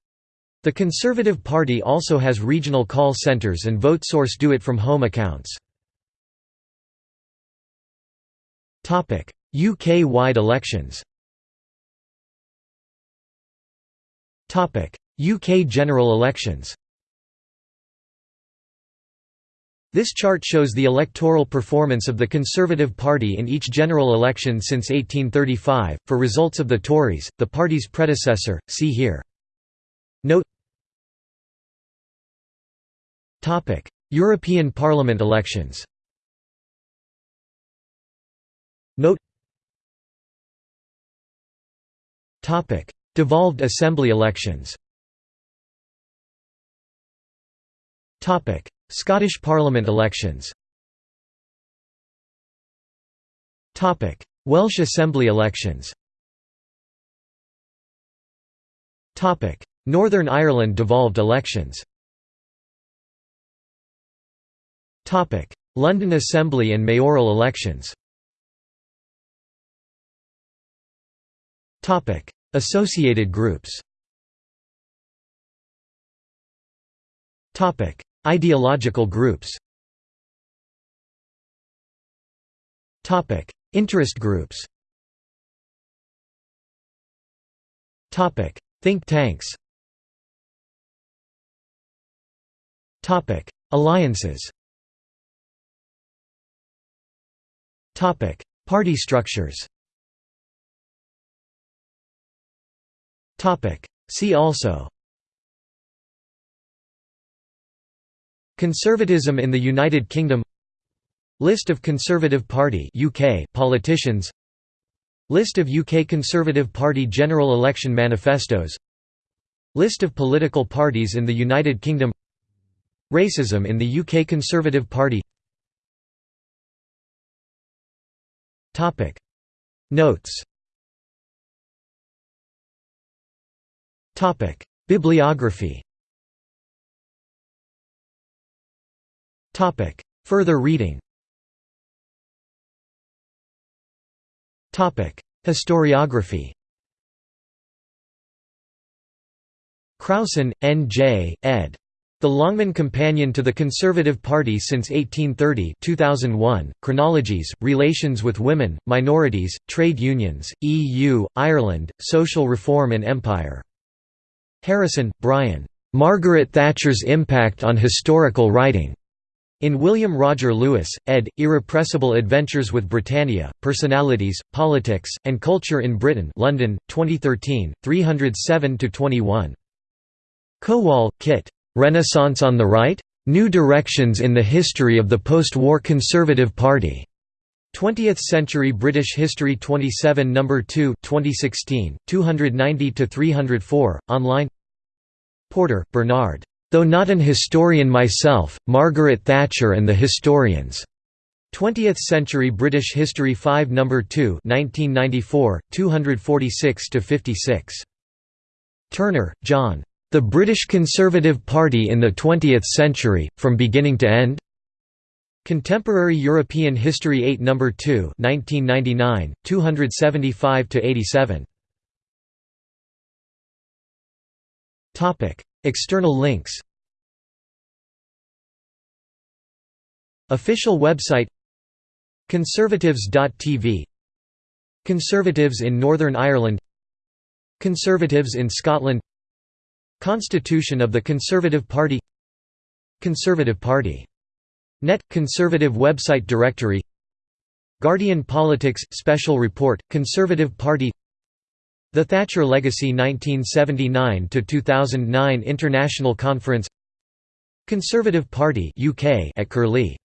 The Conservative Party also has regional call centres and VoteSource do-it-from-home accounts. UK-wide elections UK general elections This chart shows the electoral performance of the Conservative Party in each general election since 1835. For results of the Tories, the party's predecessor, see here. Note Topic: European Parliament elections. Note Topic: Devolved Assembly elections. Topic: Scottish Parliament elections. Welsh Assembly elections. Northern Ireland devolved elections. London Assembly and mayoral elections. Associated groups Ideological groups. Topic. Interest groups. Think tanks. Topic. Alliances. Topic. Party structures. Topic. See also Conservatism in the United Kingdom. List of Conservative Party UK politicians. List of UK Conservative Party general election manifestos. List of political parties in the United Kingdom. Racism in the UK Conservative Party. Notes. Bibliography Further reading Topic: Historiography Crowson, N. J., ed. The Longman Companion to the Conservative Party since 1830 2001, Chronologies, Relations with Women, Minorities, Trade Unions, EU, Ireland, Social Reform and Empire. Harrison, Brian. Margaret Thatcher's Impact on Historical Writing. In William Roger Louis, ed., Irrepressible Adventures with Britannia, Personalities, Politics, and Culture in Britain London, 2013, 307–21. Kowol, Kit. Renaissance on the Right? New Directions in the History of the Post-War Conservative Party. 20th Century British History 27 No. 2 2016, 290–304, online Porter, Bernard. Though not an historian myself, Margaret Thatcher and the Historians. 20th Century British History 5 No. 2 1994, 246–56. Turner, John. The British Conservative Party in the Twentieth Century, From Beginning to End? Contemporary European History 8 No. 2 1999, 275–87. External links. Official website. Conservatives.tv Conservatives in Northern Ireland. Conservatives in Scotland. Constitution of the Conservative Party. Conservative Party. Net – Conservative website directory. Guardian Politics – Special Report – Conservative Party The Thatcher Legacy 1979–2009 International Conference Conservative Party UK at Curlie